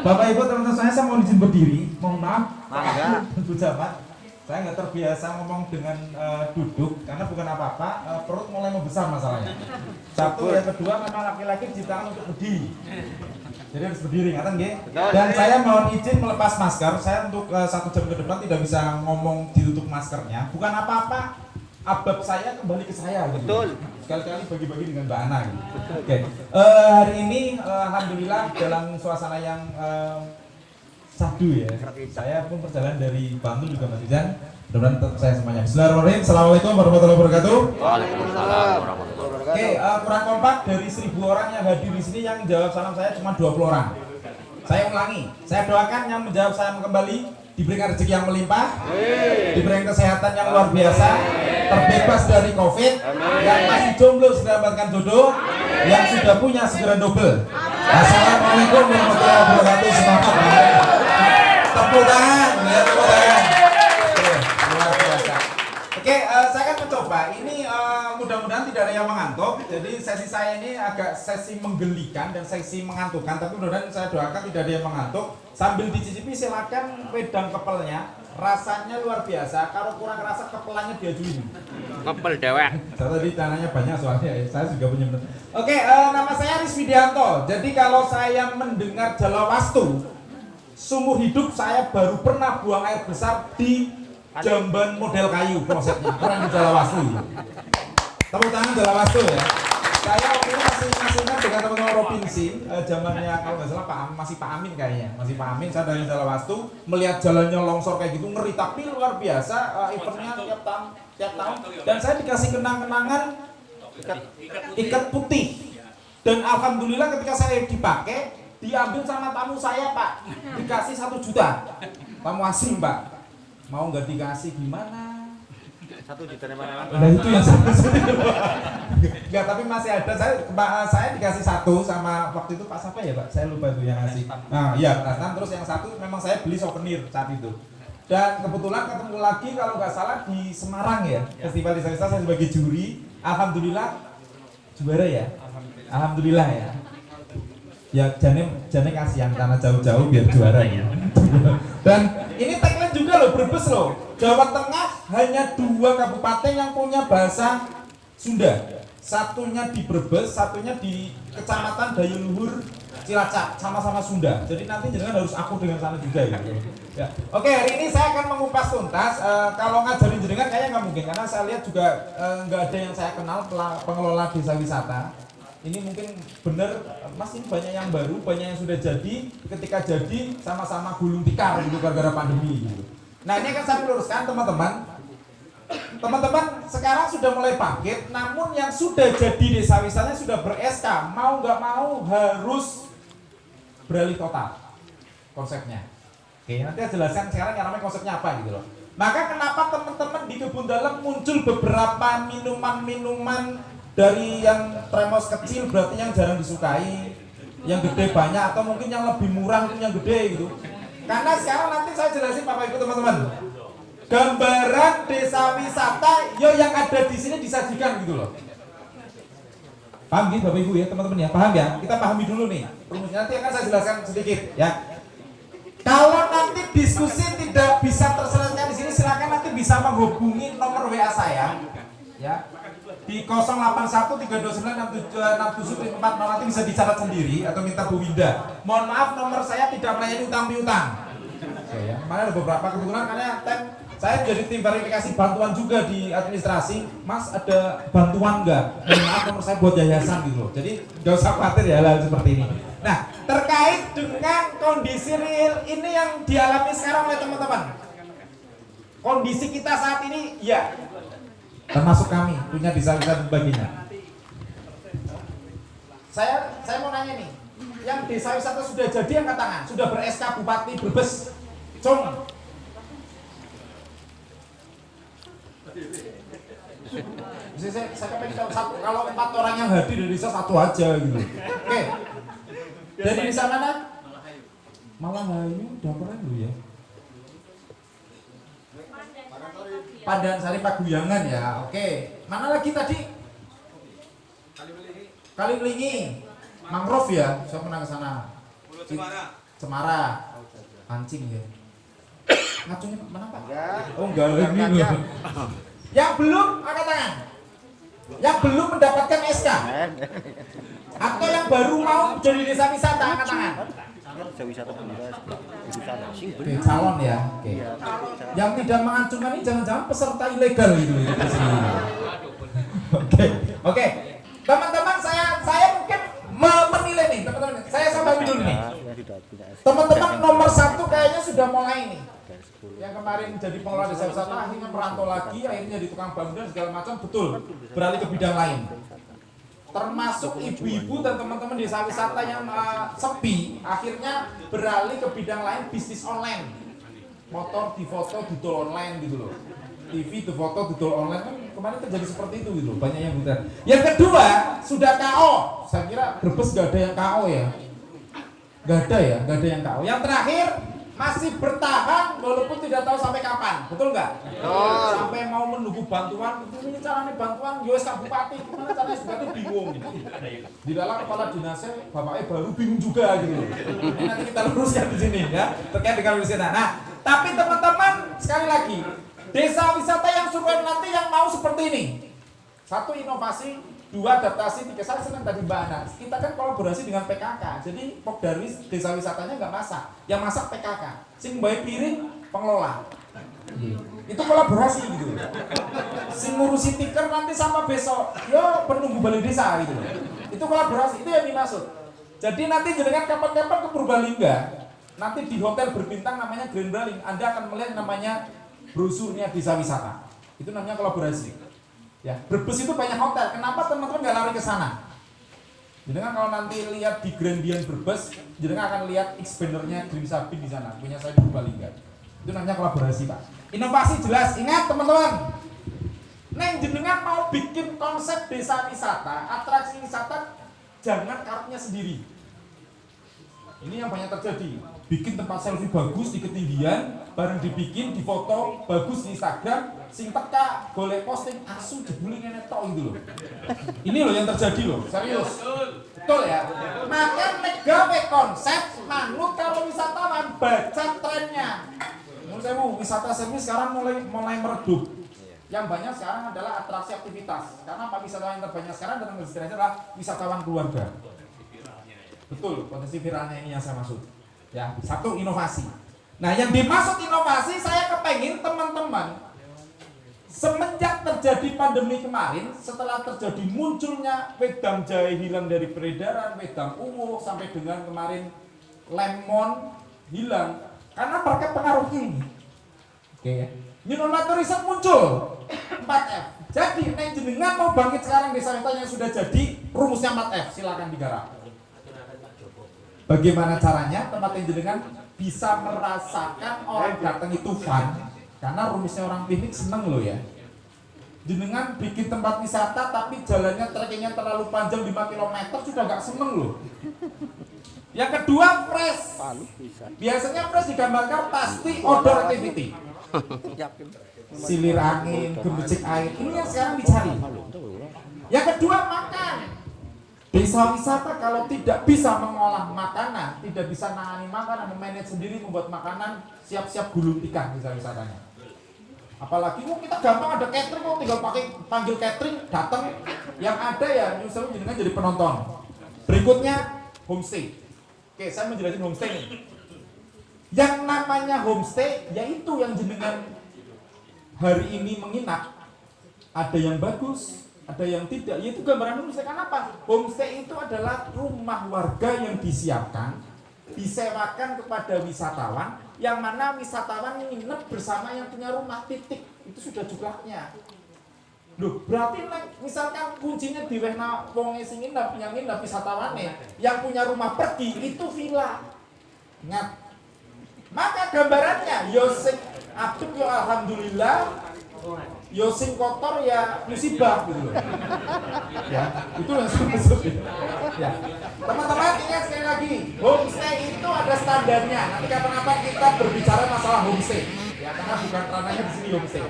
Bapak Ibu teman-teman saya, saya mau izin berdiri. Mohon maaf. Mangga. Bu Jamat. Saya nggak terbiasa ngomong dengan eh, duduk karena bukan apa-apa. eh, perut mulai membesar masalahnya. Satu, yang kedua memang laki-laki diciptakan untuk berdiri. Jadi harus berdiri, ngatain nggih? Betul. Dan saya mohon izin melepas masker. Saya untuk eh, satu jam ke depan tidak bisa ngomong ditutup maskernya. Bukan apa-apa. Abab saya kembali ke saya. Gitu. Sekali-kali bagi-bagi dengan Mbak Ana. Gitu. Oke. Eh, hari ini eh, alhamdulillah dalam suasana yang eh, sadu ya. Saya pun perjalanan dari Bantul juga Mas Ijan. Mudah-mudahan tetap saya semuanya. Bismillahirrahmanirrahim. Assalamualaikum warahmatullahi wabarakatuh. Waalaikumsalam warahmatullahi Oke, wabarakatuh. eh, kurang kompak dari 1000 orang yang hadir di sini yang jawab salam saya cuma 20 orang. Saya ulangi, saya doakan yang menjawab saya kembali diberikan rezeki yang melimpah, diberikan kesehatan yang luar biasa, terbebas dari covid, yang masih jomblo segera mendapatkan jodoh, yang sudah punya segera double. Assalamualaikum warahmatullahi wabarakatuh. Semangat. Tepuk tangan, ya tepuk tangan. Oke. Oke, eh, saya akan mencoba. Ini eh, mudah-mudahan tidak ada yang mengantuk. Jadi sesi saya ini agak sesi menggelikan dan sesi mengantukkan. Tapi mudah-mudahan saya doakan tidak ada yang mengantuk. Sambil dicicipi silakan wedang kepelnya. Rasanya luar biasa. Kalau kurang rasa kepelannya diajuin. Kepel dewek. Saya tadi tanahnya banyak soalnya. ya. Saya juga punya benar. Oke, eh, nama saya Aris Widianto. Jadi kalau saya mendengar Jalawastu, seumur hidup saya baru pernah buang air besar di jamban model kayu klosetnya. Orang di Jalawastu. Tepuk tangan Jalawastu ya. Saya waktu itu masih masih dengan teman-teman provinsi eh, zamannya kalau nggak salah Pak masih Pak Amin kayaknya. Masih Pak Amin saya dari Jalawastu melihat jalannya longsor kayak gitu ngeri. Tapi luar biasa eh, eventnya tiap tahun tiap tahun. Dan saya dikasih kenang-kenangan ikat putih. Dan alhamdulillah ketika saya dipakai diambil sama tamu saya pak. Dikasih satu juta. Tamu asing pak mau nggak dikasih gimana Satu juta mana? Nah itu yang saya Enggak, tapi masih ada. Saya saya dikasih satu sama waktu itu Pak siapa ya Pak? Saya lupa itu yang ngasih. Nah, iya, Pak Asnan. Terus yang satu memang saya beli souvenir saat itu. Dan kebetulan ketemu lagi kalau nggak salah di Semarang ya, Festival Desa Wisata saya sebagai juri. Alhamdulillah juara ya. Alhamdulillah ya. Ya jane jane kasihan karena jauh-jauh biar juara ya. Dan ini tagline juga loh Brebes loh. Jawa Tengah hanya dua kabupaten yang punya bahasa Sunda. Satunya di Brebes, satunya di Kecamatan Dayuluhur Cilacap, sama-sama Sunda. Jadi nanti jangan harus aku dengan sana juga ya. ya. Oke, hari ini saya akan mengupas tuntas. Eh, kalau ngajarin jenengan kayaknya nggak mungkin karena saya lihat juga nggak ada yang saya kenal pengelola desa wisata. Ini mungkin benar, Mas ini banyak yang baru, banyak yang sudah jadi. Ketika jadi sama-sama gulung tikar gitu gara-gara pandemi gitu. Nah ini akan saya meluruskan teman-teman. Teman-teman sekarang sudah mulai bangkit, namun yang sudah jadi desa wisatanya sudah ber-SK, mau nggak mau harus beralih total konsepnya. Oke, nanti saya jelaskan sekarang yang namanya konsepnya apa gitu loh. Maka kenapa teman-teman di kebun dalam muncul beberapa minuman-minuman dari yang tremos kecil berarti yang jarang disukai, yang gede banyak atau mungkin yang lebih murah itu yang gede gitu. Karena sekarang nanti saya jelasin Bapak Ibu teman-teman. Gambaran desa wisata yo yang ada di sini disajikan gitu loh. Paham gitu Bapak Ibu ya teman-teman ya? Paham ya? Kita pahami dulu nih. Rumusnya nanti akan saya jelaskan sedikit ya. Kalau nanti diskusi tidak bisa terselesaikan di sini silakan nanti bisa menghubungi nomor WA saya ya di 0813296747 nanti bisa dicatat sendiri atau minta Bu Winda. Mohon maaf nomor saya tidak melayani utang piutang. Oke ya. Mana ada beberapa kebetulan karena tem saya jadi tim verifikasi bantuan juga di administrasi. Mas ada bantuan nggak? Mohon maaf nomor saya buat yayasan gitu loh. Jadi nggak usah khawatir ya hal seperti ini. Nah terkait dengan kondisi real ini yang dialami sekarang oleh teman-teman. Kondisi kita saat ini ya termasuk kami punya dan sebagainya. Saya saya mau nanya nih, yang desa wisata sudah jadi angkat tangan, sudah ber-SK Bupati Brebes, Cung. Saya, saya, pengen tahu satu, kalau empat orang yang hadir dari desa satu aja gitu. Oke. Dari desa mana? Malahayu, udah pernah dulu ya. Padan Sari Paguyangan ya, oke. Mana lagi tadi? Kali Belingi. Mangrove ya, saya pernah ke sana. Pulau Cemara. Cemara, Pancing ya. Ngacunya mana Pak? Enggak. Oh enggak loh. Yang belum angkat tangan. Yang belum mendapatkan SK atau yang baru mau jadi desa wisata angkat tangan. Wisata Oke, calon ya. Oke. Yang tidak mengacungkan ini jangan-jangan peserta ilegal gitu. ya, di. Oke, oke. Teman-teman saya saya mungkin me- menilai nih teman-teman. Saya sampai dulu nih. Teman-teman nomor satu kayaknya sudah mulai nih. dari 10. Yang kemarin jadi pengelola desa wisata akhirnya merantau lagi, akhirnya jadi tukang bangunan segala macam betul beralih ke bidang lain. Termasuk ibu-ibu dan teman-teman desa wisata yang uh, sepi, akhirnya beralih ke bidang lain bisnis online. Motor difoto didol online gitu loh. TV difoto didol online kan kemarin terjadi seperti itu gitu loh, banyak yang buta. Yang kedua sudah KO. Saya kira Brebes gak ada yang KO ya. Gak ada ya, gak ada yang KO. Yang terakhir masih bertahan walaupun tidak tahu sampai kapan, betul nggak? Sampai mau menunggu bantuan, ini caranya bantuan, Kak Bupati, gimana caranya bupati bingung. Di dalam kepala dinasnya, bapaknya baru bingung juga gitu. Ini nanti kita luruskan di sini ya, terkait dengan wisata. Nah, tapi teman-teman sekali lagi, desa wisata yang survive nanti yang mau seperti ini. Satu inovasi, dua adaptasi, tiga saya senang tadi Ana. Kita kan kolaborasi dengan PKK. Jadi Pokdarwis desa wisatanya nggak masak, yang masak PKK. Sing bayi piring pengelola. Itu kolaborasi gitu. Sing ngurusi tiker nanti sama besok, yo penunggu balai desa gitu. Itu kolaborasi, itu yang dimaksud. Jadi nanti jenengan kapan-kapan ke Purbalingga, nanti di hotel berbintang namanya Grand Braling, Anda akan melihat namanya brosurnya desa wisata. Itu namanya kolaborasi. Ya, Brebes itu banyak hotel. Kenapa teman-teman nggak lari ke sana? Jenengan kalau nanti lihat di Grandian Brebes, jenengan akan lihat expandernya Green Sabin di sana. Punya saya di Purbalingga. Itu namanya kolaborasi, Pak. Inovasi jelas. Ingat teman-teman. Neng jenengan mau bikin konsep desa wisata, atraksi wisata, jangan kartunya sendiri. Ini yang banyak terjadi. Bikin tempat selfie bagus di ketinggian, bareng dibikin, difoto, bagus di Instagram, sing teka, golek posting, asu jebule ngene tok gitu loh. Ini loh yang terjadi loh, serius. Betul ya? Maka nek gawe konsep, manut kalau wisatawan baca trennya. Menurut saya wisata servis sekarang mulai mulai meredup. Yang banyak sekarang adalah atraksi aktivitas. Karena apa wisatawan yang terbanyak sekarang dalam destinasi adalah wisatawan keluarga. Betul, potensi viralnya ini yang saya maksud. Ya, satu inovasi. Nah, yang dimaksud inovasi saya kepengin teman-teman semenjak terjadi pandemi kemarin, setelah terjadi munculnya wedang jahe hilang dari peredaran, wedang ungu sampai dengan kemarin lemon hilang karena berkat pengaruhnya ini. Oke ya. New normal tourism muncul 4F. Jadi, neng jenengan mau bangkit sekarang desa yang sudah jadi, rumusnya 4F, silakan digarap. Bagaimana caranya tempat yang jenengan bisa merasakan orang datang itu fun karena rumusnya orang piknik seneng loh ya. Jenengan bikin tempat wisata tapi jalannya trekkingnya terlalu panjang 5 km sudah nggak seneng loh. Yang kedua fresh. Biasanya fresh digambarkan pasti outdoor activity. Silir angin, gemericik air ini yang sekarang dicari. Yang kedua makan. Desa wisata kalau tidak bisa mengolah makanan, tidak bisa nangani makanan, memanage sendiri, membuat makanan, siap-siap gulung tikar desa wisatanya. Apalagi kok kita gampang ada catering kok tinggal pakai panggil catering datang yang ada ya nyusul jenengan jadi penonton. Berikutnya homestay. Oke, saya menjelaskan homestay nih. Yang namanya homestay yaitu yang jenengan hari ini menginap ada yang bagus, ada yang tidak. Yaitu gambaran homestay karena apa? Homestay itu adalah rumah warga yang disiapkan, disewakan kepada wisatawan, yang mana wisatawan nginep bersama yang punya rumah titik. Itu sudah jumlahnya. Loh, berarti misalkan kuncinya di wehna wonge sing nginep, yang nginep wisatawane, yang punya rumah pergi itu villa. Ingat. Maka gambarannya yo sing apik yo alhamdulillah, yo sing kotor ya musibah gitu loh. Ya, itu yang saya maksud. Ya. Teman-teman ingat sekali lagi, homestay itu ada standarnya. Nanti kapan-kapan kita berbicara masalah homestay. Ya, karena bukan ranahnya di sini homestay.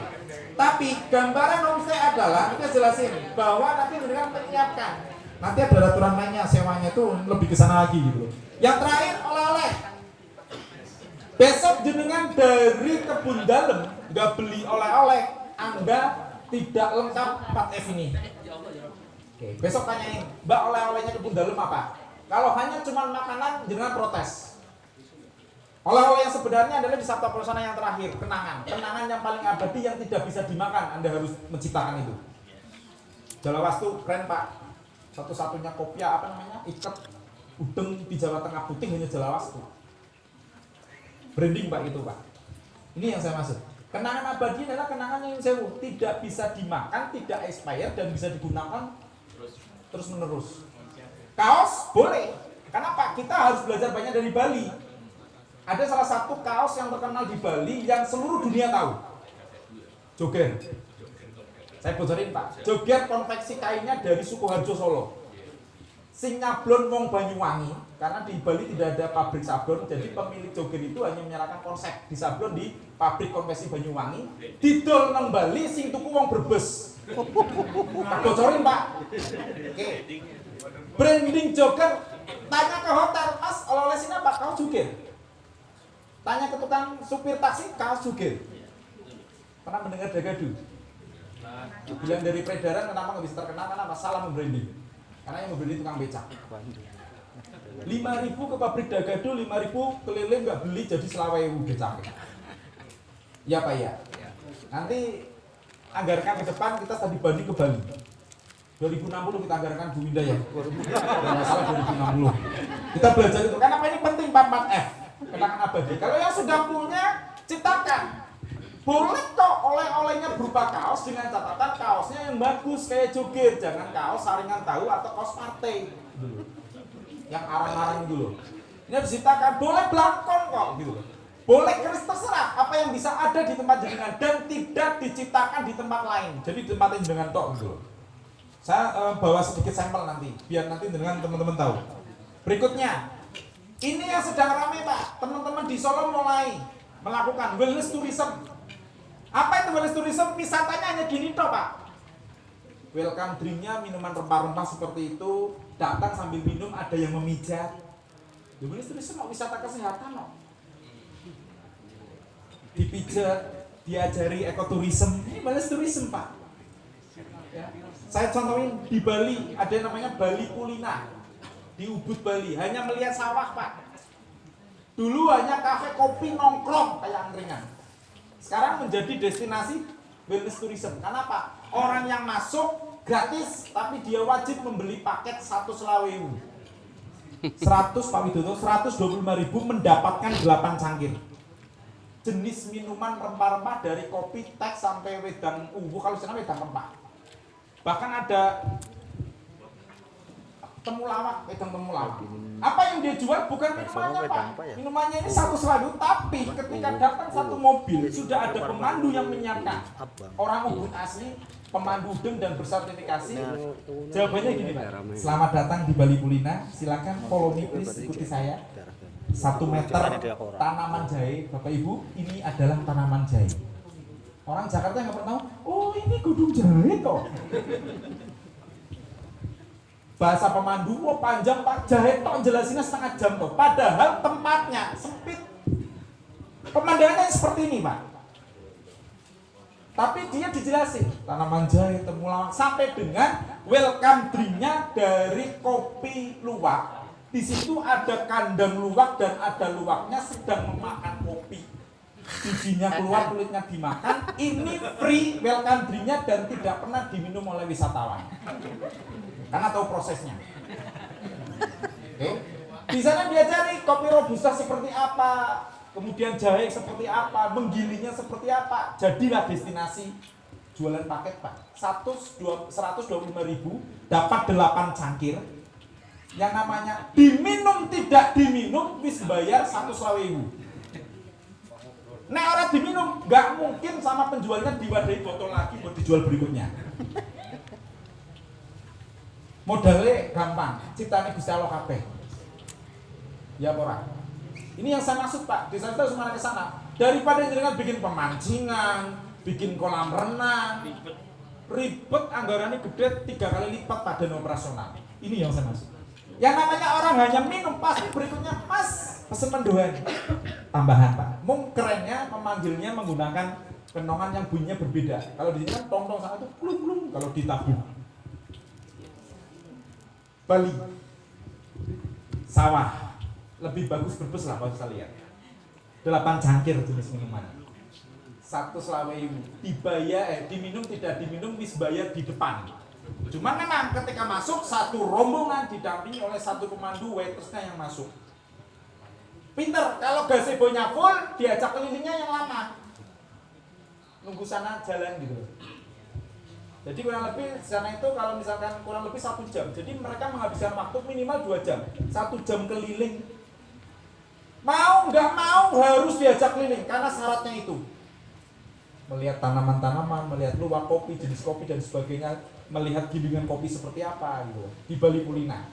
Tapi gambaran homestay adalah kita jelasin bahwa nanti dengan menyiapkan. Nanti ada aturan mainnya, sewanya itu lebih ke sana lagi gitu loh. Yang terakhir oleh-oleh. besok jenengan dari kebun dalam nggak beli oleh-oleh anda tidak lengkap 4F ini. Oke besok tanyain mbak oleh-olehnya kebun dalam apa? Kalau hanya cuma makanan jenengan protes. Oleh-oleh yang sebenarnya adalah di Sabta Prasana yang terakhir kenangan. Kenangan yang paling abadi yang tidak bisa dimakan anda harus menciptakan itu. Jalawastu keren pak. Satu-satunya kopia apa namanya? Ikat udeng di Jawa Tengah putih hanya Jalawastu. Branding pak itu pak. Ini yang saya maksud kenangan abadi adalah kenangan yang sewu. Tidak bisa dimakan tidak expired dan bisa digunakan terus. menerus kaos boleh. Kenapa? Kita harus belajar banyak dari Bali. Ada salah satu kaos yang terkenal di Bali yang seluruh dunia tahu. Joger saya bocorin pak. Joget konveksi kainnya dari suku Harjo Solo sing nyablon wong Banyuwangi karena di Bali tidak ada pabrik sablon jadi pemilik joget itu hanya menyerahkan konsep di sablon di pabrik konveksi Banyuwangi. Didol nang Bali sing tuku wong Brebes. Bocorin pak. Oke. Branding joget tanya ke hotel mas oleh-oleh sini apa? Kau joget tanya ke tukang supir taksi kau joget pernah mendengar dagadu bilang dari peredaran kenapa nggak bisa terkenal? Karena apa? Salah membranding karena yang membranding tukang becak. 5000 ke pabrik dagadu 5000 keliling nggak beli jadi selawewu becak. Ya pak ya nanti anggarkan ke depan kita tadi banding ke Bali. 2060 kita anggarkan Bu Winda ya. Kalau nggak salah 2060 kita belajar itu karena apa? Ini penting 44F kenangan abadi kalau yang sudah punya ciptakan boleh kok oleh-olehnya berupa kaos dengan catatan kaosnya yang bagus kayak joget. Jangan kaos saringan tahu atau kaos partai. Yang arang-arang dulu ini harus diciptakan boleh belangkon kok gitu boleh keris terserah apa yang bisa ada di tempat jenengan dan tidak diciptakan di tempat lain. Jadi ditempatin dengan tok gitu saya eh, bawa sedikit sampel nanti biar nanti dengan teman-teman tahu. Berikutnya ini yang sedang ramai pak. Teman-teman di Solo mulai melakukan wellness tourism apa itu wellness tourism? Wisatanya hanya gini toh pak. Welcome drinknya minuman rempah-rempah seperti itu. Datang sambil minum ada yang memijat. Ya wellness tourism mau wisata kesehatan no. Dipijat, diajari ekoturism. Ini wellness tourism pak. Ya. Saya contohin di Bali ada yang namanya Bali Kulina di Ubud Bali hanya melihat sawah pak. Dulu hanya kafe kopi nongkrong kayak angkringan sekarang menjadi destinasi wellness tourism. Kenapa? Orang yang masuk gratis, tapi dia wajib membeli paket satu selawewu. 100 Pak Widodo, 125 ribu mendapatkan 8 cangkir. Jenis minuman rempah-rempah dari kopi, teh sampai wedang uwu, kalau sana wedang rempah. Bahkan ada temulawak, wedang temulawak. Apa yang dia jual bukan minumannya Pak. Minumannya ini satu selalu, tapi ketika datang satu mobil sudah ada pemandu yang menyiapkan. Orang Ubud asli, pemandu udeng dan bersertifikasi. Jawabannya gini Pak. Selamat datang di Bali Kulina. Silakan follow me please, ikuti saya. Satu meter tanaman jahe, Bapak Ibu, ini adalah tanaman jahe. Orang Jakarta yang nggak pernah tahu, oh ini gudung jahe kok bahasa pemandu mau panjang pak. Jahe tok jelasinnya setengah jam tuh padahal tempatnya sempit. Pemandangannya seperti ini pak. Tapi dia dijelasin tanaman jahe temulawak sampai dengan welcome drinknya dari kopi luwak. Di situ ada kandang luwak dan ada luwaknya sedang memakan kopi. Bijinya keluar kulitnya dimakan. Ini free welcome drinknya dan tidak pernah diminum oleh wisatawan karena tahu prosesnya. Oke. Di sana dia cari kopi robusta seperti apa, kemudian jahe seperti apa, menggilinya seperti apa. Jadilah destinasi jualan paket pak. 125 ribu dapat 8 cangkir. Yang namanya diminum tidak diminum wis bayar satu ribu. Nek orang diminum nggak mungkin sama penjualnya diwadahi botol lagi buat dijual berikutnya modalnya gampang ciptanya Gusti Allah kabeh. Ya ora? Ini yang saya maksud Pak. Desa kita harus ke sana daripada jenengan bikin pemancingan bikin kolam renang ribet. ribet anggarannya gede tiga kali lipat pada operasional. Ini yang saya maksud. Yang namanya orang hanya minum pasti berikutnya mas pesen mendoan tambahan Pak. Mung kerennya memanggilnya menggunakan kenongan yang bunyinya berbeda. Kalau di sini kan tong tong sana itu klung klung kalau di tabung. Bali sawah lebih bagus berbes lah kalau saya lihat. Delapan cangkir jenis minuman. Satu selawe dibayar eh diminum tidak diminum bayar di depan. Cuman memang ketika masuk satu rombongan didampingi oleh satu pemandu waitersnya yang masuk. Pinter, kalau gazebo-nya full diajak kelilingnya yang lama. Nunggu sana jalan gitu. Jadi kurang lebih sana itu kalau misalkan kurang lebih satu jam. Jadi mereka menghabiskan waktu minimal dua jam. Satu jam keliling. Mau nggak mau harus diajak keliling karena syaratnya itu. Melihat tanaman-tanaman, melihat luwak kopi, jenis kopi dan sebagainya, melihat gilingan kopi seperti apa gitu di Bali Pulina.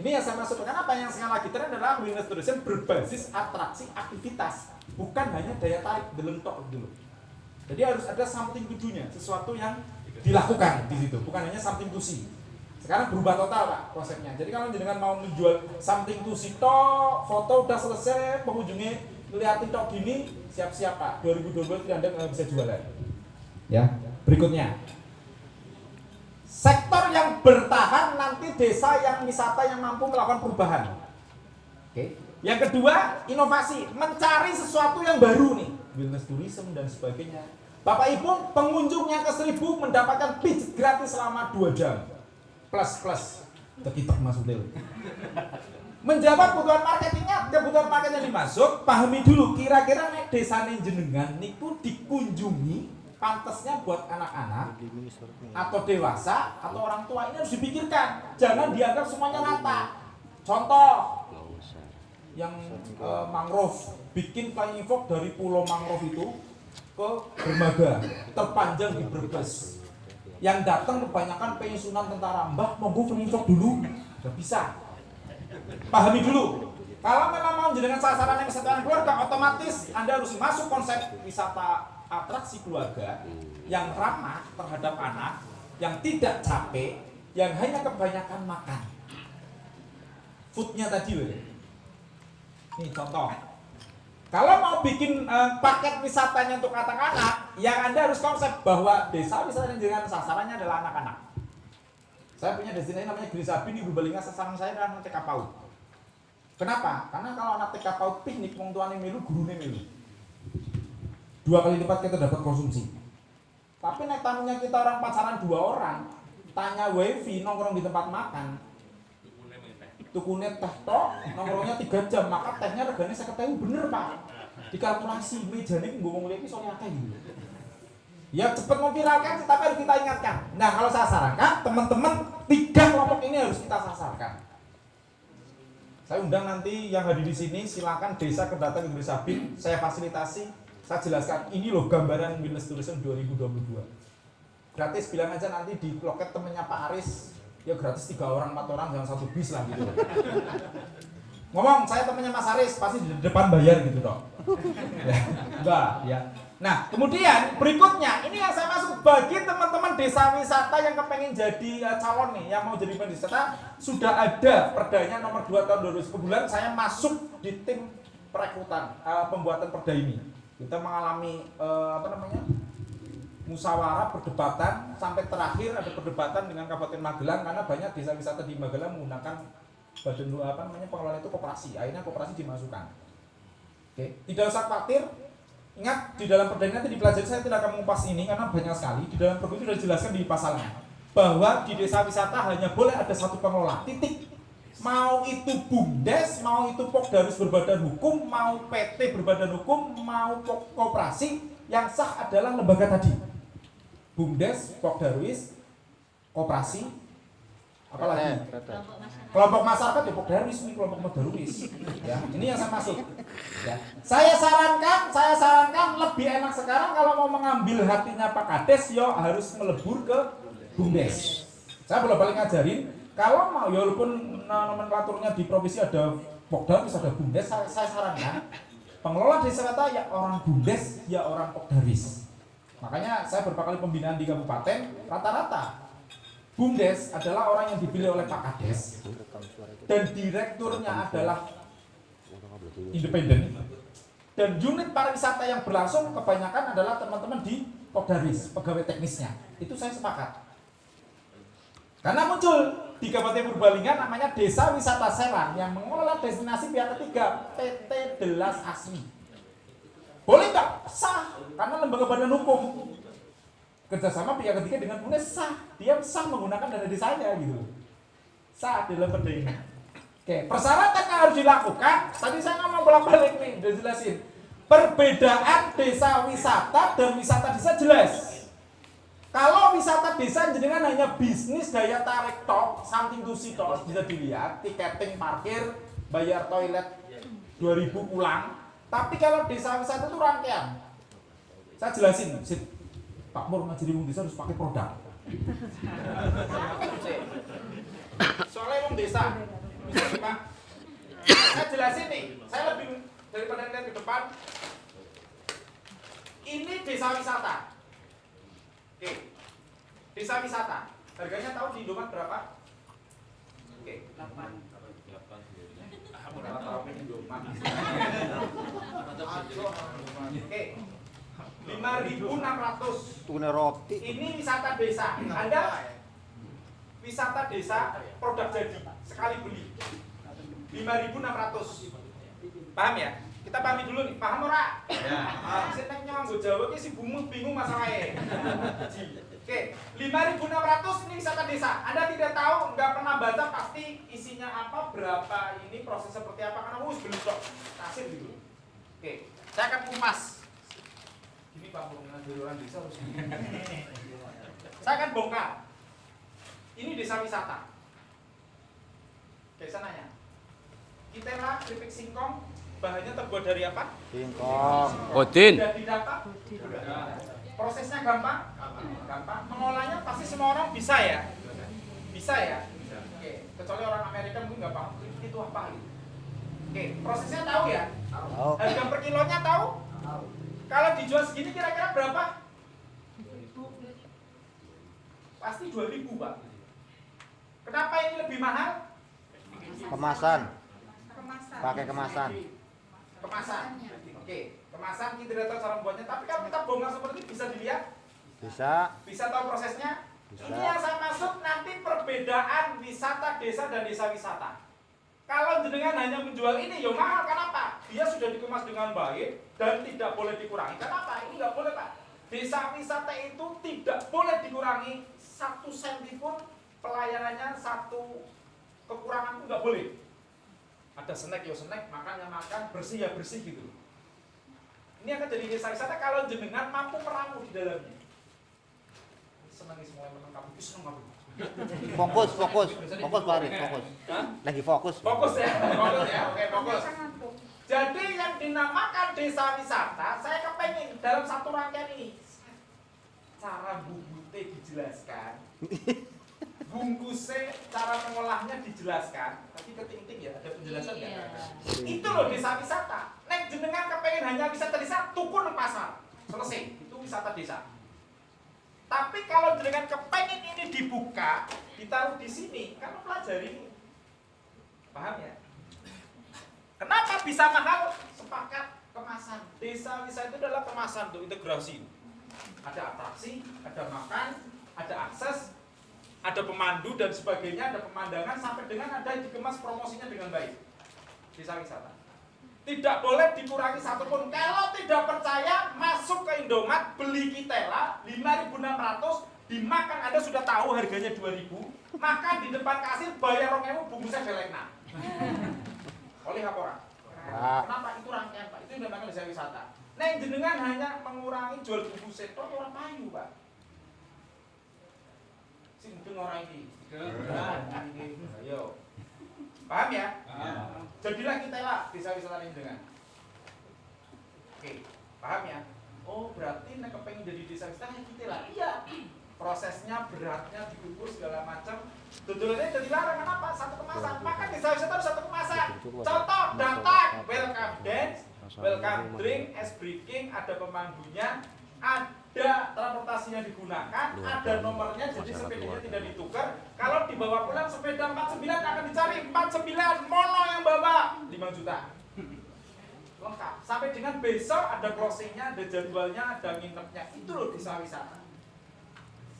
Ini yang saya maksudkan apa yang sekali lagi tren adalah wellness tourism berbasis atraksi aktivitas, bukan hanya daya tarik delentok dulu. Jadi harus ada something do-nya, sesuatu yang dilakukan di situ, bukan hanya something to see. Sekarang berubah total pak konsepnya. Jadi kalau jenengan mau menjual something to see toh, foto udah selesai, pengunjungnya ngeliatin tok gini, siap-siap pak. 2022 tidak Anda nggak bisa jualan. Ya, berikutnya. Sektor yang bertahan nanti desa yang wisata yang mampu melakukan perubahan. Oke. Yang kedua, inovasi, mencari sesuatu yang baru nih, wellness tourism dan sebagainya Bapak Ibu, pengunjung yang ke seribu mendapatkan pijat gratis selama 2 jam. Plus plus. Tekitok maksudnya. Menjawab kebutuhan marketingnya, kebutuhan market yang dimasuk, pahami dulu kira-kira nek desa jenengan niku dikunjungi pantasnya buat anak-anak atau dewasa atau orang tua ini harus dipikirkan. Jangan dianggap semuanya rata. Contoh yang uh, mangrove bikin flying fox dari pulau mangrove itu ke dermaga terpanjang di Brebes. Yang datang kebanyakan pensiunan tentara mbah monggo peninjok dulu. Nggak bisa. Pahami dulu. Kalau memang mau jenengan sasaran yang kesehatan keluarga otomatis anda harus masuk konsep wisata atraksi keluarga yang ramah terhadap anak yang tidak capek yang hanya kebanyakan makan. Foodnya tadi ini contoh kalau mau bikin uh, paket wisatanya untuk anak-anak, yang Anda harus konsep bahwa desa wisata dengan sasarannya adalah anak-anak. Saya punya destinasi namanya Grisabi di Bubalinga, sasaran saya adalah TK PAUD. Kenapa? Karena kalau anak TK PAUD piknik, wong tuane milu, gurunya milu. Dua kali lipat kita dapat konsumsi. Tapi naik tamunya kita orang pacaran dua orang, tanya wifi nongkrong di tempat makan, tukunya teh tok nongkrongnya tiga jam. Maka tehnya regane saya ketahui bener pak. Dikalkulasi meja ini gue mau ngeliat soalnya kayak gitu ya cepet memviralkan tapi harus kita ingatkan. Nah kalau saya sarankan teman-teman tiga kelompok ini harus kita sasarkan. Saya undang nanti yang hadir di sini silakan desa kedatang Inggris Sabin saya fasilitasi saya jelaskan. Ini loh gambaran Wellness Tourism 2022 gratis bilang aja nanti di loket temennya Pak Aris ya gratis tiga orang empat orang jangan satu bis lah gitu. Ngomong saya temannya Mas Aris pasti di depan bayar gitu dong ya, enggak ya. Nah kemudian berikutnya ini yang saya masuk bagi teman-teman desa wisata yang kepengen jadi uh, calon nih yang mau jadi wisata sudah ada perdanya nomor 2 tahun 2010 bulan saya masuk di tim perekrutan uh, pembuatan perda ini. Kita mengalami uh, apa namanya musyawarah perdebatan sampai terakhir ada perdebatan dengan Kabupaten Magelang karena banyak desa wisata di Magelang menggunakan badan apa namanya pengelola itu koperasi. Akhirnya koperasi dimasukkan. Oke tidak usah khawatir. Ingat di dalam perda nanti dipelajari saya tidak akan mengupas ini karena banyak sekali. Di dalam perda itu sudah dijelaskan di pasalnya bahwa di desa wisata hanya boleh ada satu pengelola titik. Mau itu bumdes mau itu pokdarus berbadan hukum mau PT berbadan hukum mau koperasi yang sah adalah lembaga tadi BUMDes, Pokdarwis, Koperasi, apalagi kelompok masyarakat. Ya Pokdarwis ini kelompok Pokdarwis ya ini yang saya masuk ya. Saya sarankan saya sarankan lebih enak sekarang kalau mau mengambil hatinya Pak Kades yo harus melebur ke BUMDes. Saya boleh balik ngajarin kalau mau ya walaupun nomenklaturnya di provinsi ada Pokdarwis ada BUMDes saya, saya sarankan pengelola desa kata ya orang BUMDes ya orang Pokdarwis Makanya saya beberapa kali pembinaan di kabupaten, rata-rata BUMDes adalah orang yang dipilih oleh Pak Kades dan direkturnya adalah independen Dan unit pariwisata yang berlangsung kebanyakan adalah teman-teman di Kodaris, pegawai teknisnya. Itu saya sepakat. Karena muncul di Kabupaten Purbalingga namanya Desa Wisata Serang yang mengelola destinasi pihak ketiga PT Delas Asmi. Boleh nggak? Sah, karena lembaga badan hukum kerjasama pihak ketiga dengan UNES sah. Dia sah menggunakan dana desanya gitu. Sah dalam perda ini. Oke, persyaratan yang harus dilakukan, tadi saya ngomong bolak-balik nih, udah jelasin. Perbedaan desa wisata dan wisata desa jelas. Kalau wisata desa jenengan hanya bisnis daya tarik tok, something to see tok, bisa dilihat, tiketing parkir, bayar toilet 2000 pulang. Tapi kalau desa wisata itu rangkaian. Saya jelasin, Sip. Pak Mur ngajari wong desa harus pakai produk. Soalnya wong desa. Saya jelasin nih, saya lebih daripada lihat ke depan. Ini desa wisata. Oke. Desa wisata. Harganya tahu di Indomaret berapa? Oke, 8. Oke. 5.600. Tuna roti. Ini wisata desa. Anda wisata desa produk jadi sekali beli 5.600. Paham ya? Kita pahami dulu nih. Paham ora? Ya. Ah, sing nek nyanggo Jawa ki si bingung bingung masalahnya. Oke, 5.600 ini wisata desa. Anda tidak tahu, nggak pernah baca pasti isinya apa, berapa ini, proses seperti apa karena wus beli stok kasir gitu. Oke, saya akan kupas. Ini Pak Purna dari orang desa harus. Saya akan bongkar. Ini desa wisata. Oke, saya nanya. Kitela keripik singkong bahannya terbuat dari apa? Singkong. Odin. Sudah didata? Prosesnya gampang? Gampang. Mengolahnya pasti semua orang bisa ya? Bisa ya? Oke, kecuali orang Amerika mungkin nggak paham itu apa gitu. Oke, prosesnya tahu ya? Tahu. Harga per kilonya tahu? Kalau dijual segini kira-kira berapa? Pasti 2000 Pak. Kenapa ini lebih mahal? Kemasan. Pakai kemasan. Kemasan. Oke, kemasan kita tidak tahu cara membuatnya, tapi kalau kita bongkar seperti ini bisa dilihat, Bisa. bisa tahu prosesnya. Bisa. Ini yang saya maksud nanti perbedaan wisata desa dan desa wisata. Kalau jenengan hanya menjual ini, ya mahal. Kenapa? Dia sudah dikemas dengan baik dan tidak boleh dikurangi. Kenapa? Ini nggak boleh, Pak. Desa wisata itu tidak boleh dikurangi satu senti pun pelayanannya satu kekurangan pun nggak boleh. Ada snack ya snack, makan ya makan, bersih ya bersih gitu. Ini akan jadi desa wisata kalau jenengan mampu meramu di dalamnya. Senang nih semua yang menang kamu, senang kamu. Fokus, fokus. Fokus Pak Arif, fokus. Lagi fokus. Fokus ya, fokus ya, oke fokus. Jadi yang dinamakan desa wisata, saya kepengen dalam satu rangkaian ini cara bubute dijelaskan, bungkusnya, cara mengolahnya dijelaskan. Tapi keting-ting ya, ada penjelasan nggak? Itu loh desa wisata. Nek jenengan kepengen hanya wisata desa, tuku nang pasar, selesai. Itu wisata desa. Tapi kalau jenengan kepengen ini dibuka, ditaruh di sini, kamu pelajari. Paham ya? Kenapa bisa mahal? Sepakat kemasan. Desa wisata itu adalah kemasan untuk integrasi. Ada atraksi, ada makan, ada akses, ada pemandu dan sebagainya, ada pemandangan sampai dengan ada yang dikemas promosinya dengan baik. Desa wisata. Tidak boleh dikurangi satupun. Kalau tidak percaya, masuk ke Indomaret, beli Kitela 5.600, dimakan Anda sudah tahu harganya 2.000, makan di depan kasir, bayar 2.000, bungkusnya belekna. Oleh apa orang? Kenapa itu rangkaian Pak? Itu yang dinamakan desa wisata. Neng jenengan hanya mengurangi jual bungkus setor orang payu Pak. Sing mudeng orang ini. Nah, ini. Ayo. Paham ya? Jadilah kita lah desa wisata ini dengan. Oke, paham ya? Oh berarti nek kepengen jadi desa wisata kita lah. Iya. Prosesnya beratnya dikukur segala macam. Tutulannya jadi larang kenapa? Satu kemasan. Maka desa wisata harus satu kemasan. Contoh datang, welcome dance, welcome drink, es breaking, ada pemandunya, ada transportasinya digunakan, ada nomornya jadi sepedanya tidak ditukar. Kalau dibawa pulang sepeda 49 akan dicari 49 mono yang bawa 5 juta. Lengkap. sampai dengan besok ada closingnya, ada jadwalnya, ada nginepnya. Itu loh desa wisata.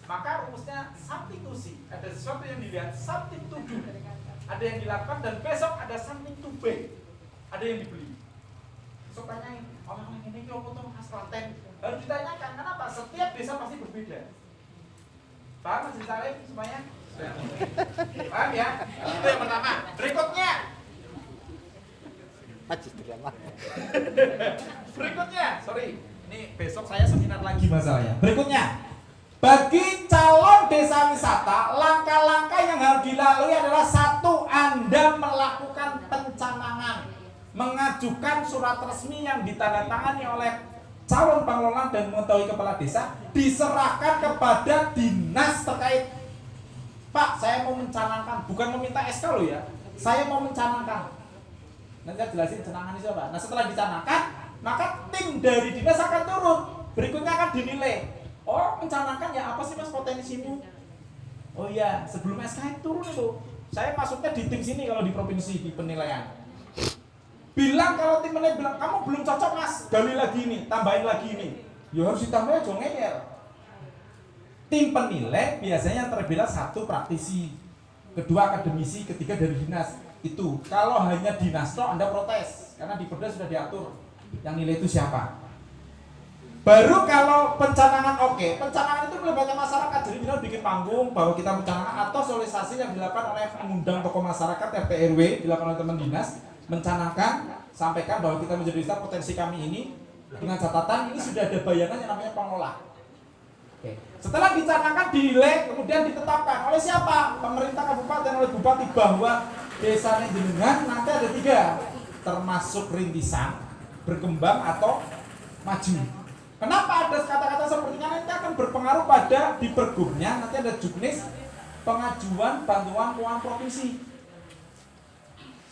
Maka rumusnya see. Ada sesuatu yang dilihat, do. Ada yang dilakukan dan besok ada something to buy. Ada yang dibeli. Besok tanyain, orang ini tuh khas Klaten. Harus ditanyakan, kenapa? Setiap desa pasti berbeda. Paham Mas Salim semuanya? Paham ya? Itu yang pertama. Berikutnya. Berikutnya, sorry, ini besok saya seminar lagi masalahnya. Berikutnya, bagi calon desa wisata, langkah-langkah yang harus dilalui adalah satu, Anda melakukan pencanangan, mengajukan surat resmi yang ditandatangani oleh calon pengelola dan mengetahui kepala desa, diserahkan kepada dinas terkait. Pak, saya mau mencanangkan, bukan meminta SK loh ya, saya mau mencanangkan. Nanti saya jelasin cenangan itu apa. Nah setelah dicanangkan, maka tim dari dinas akan turun. Berikutnya akan dinilai. Oh mencanangkan ya apa sih mas potensimu? Oh iya sebelum SK turun itu. Saya masuknya di tim sini kalau di provinsi di penilaian. Bilang kalau tim penilai bilang kamu belum cocok mas, gali lagi ini, tambahin lagi ini. Ya harus ditambah aja ngeyel. Tim penilai biasanya terbelah satu praktisi, kedua akademisi, ketiga dari dinas itu kalau hanya dinas toh anda protes karena di perda sudah diatur yang nilai itu siapa baru kalau pencanangan oke okay. pencanangan itu melibatkan masyarakat jadi kita bikin panggung bahwa kita mencanangkan atau sosialisasi yang dilakukan oleh mengundang tokoh masyarakat RT RW dilakukan oleh teman dinas mencanangkan sampaikan bahwa kita menjadi desa potensi kami ini dengan catatan ini sudah ada bayangan yang namanya pengelola Oke. Setelah dicanangkan, dinilai, kemudian ditetapkan oleh siapa? Pemerintah kabupaten oleh bupati bahwa desa jenengan nanti ada tiga, termasuk rintisan, berkembang atau maju. Kenapa ada kata-kata seperti ini? Nanti akan berpengaruh pada di pergubnya nanti ada juknis pengajuan bantuan keuangan provinsi.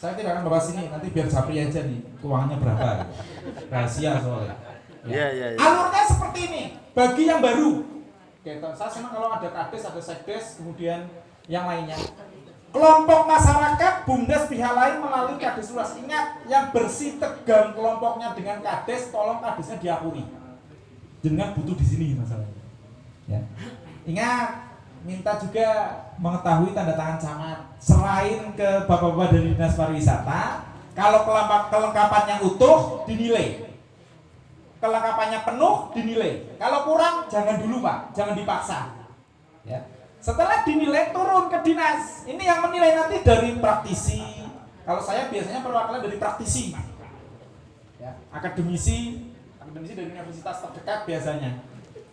Saya tidak akan bahas ini, nanti biar Japri aja nih keuangannya berapa. Rahasia soalnya. Iya, iya, iya. Alurnya seperti ini, bagi yang baru, Oke, saya senang kalau ada kades, ada sekdes, kemudian yang lainnya. Kelompok masyarakat, bumdes pihak lain melalui kades luas. Ingat, yang bersih tegang kelompoknya dengan kades, tolong kadesnya diakui. Jangan butuh di sini masalahnya. Ya. Ingat, minta juga mengetahui tanda tangan camat. Selain ke bapak-bapak dari dinas pariwisata, kalau kelengkapannya utuh dinilai kelengkapannya penuh dinilai. Kalau kurang jangan dulu pak, jangan dipaksa. Ya. Setelah dinilai turun ke dinas. Ini yang menilai nanti dari praktisi. Kalau saya biasanya perwakilan dari praktisi, ya. akademisi, akademisi dari universitas terdekat biasanya.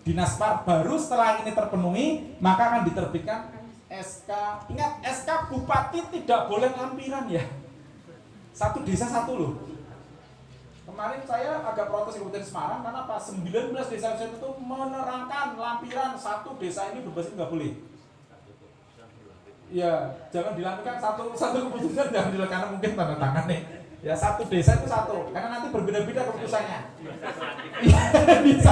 Dinas par baru setelah ini terpenuhi maka akan diterbitkan SK. Ingat SK bupati tidak boleh lampiran ya. Satu desa satu loh Kemarin saya agak protes Kabupaten Semarang karena pas 19 desa itu menerangkan lampiran satu desa ini berbasis nggak boleh. Ya, jangan dilakukan satu satu keputusan jangan dilakukan mungkin tanda tangan nih. Ya satu desa itu satu, karena nanti berbeda-beda keputusannya. bisa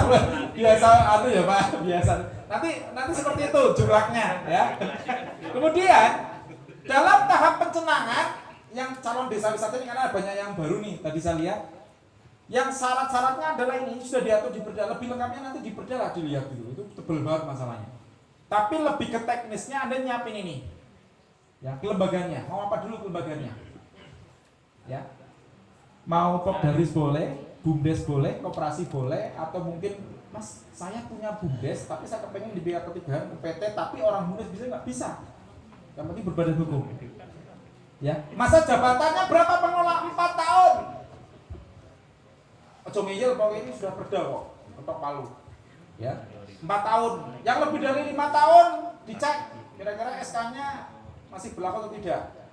biasa anu ya Pak, biasa. Nanti nanti seperti itu jumlahnya ya. Kemudian dalam tahap pencenangan yang calon desa wisata ini karena banyak yang baru nih tadi saya lihat yang syarat-syaratnya adalah ini sudah diatur di perda lebih lengkapnya nanti di perda lah dilihat dulu. Itu tebel banget masalahnya. Tapi lebih ke teknisnya anda nyiapin ini. Ya kelembaganya mau apa dulu kelembaganya ya mau popdaris boleh bumdes boleh koperasi boleh atau mungkin mas saya punya bumdes tapi saya kepengen di bidang ketiga ke PT tapi orang bumdes bisa nggak bisa yang penting berbadan hukum ya masa jabatannya berapa pengelola 4 tahun Ojo ngeyel bahwa ini sudah perda kok, ketok palu. Ya. Empat tahun. Yang lebih dari lima tahun dicek kira-kira SK-nya masih berlaku atau tidak.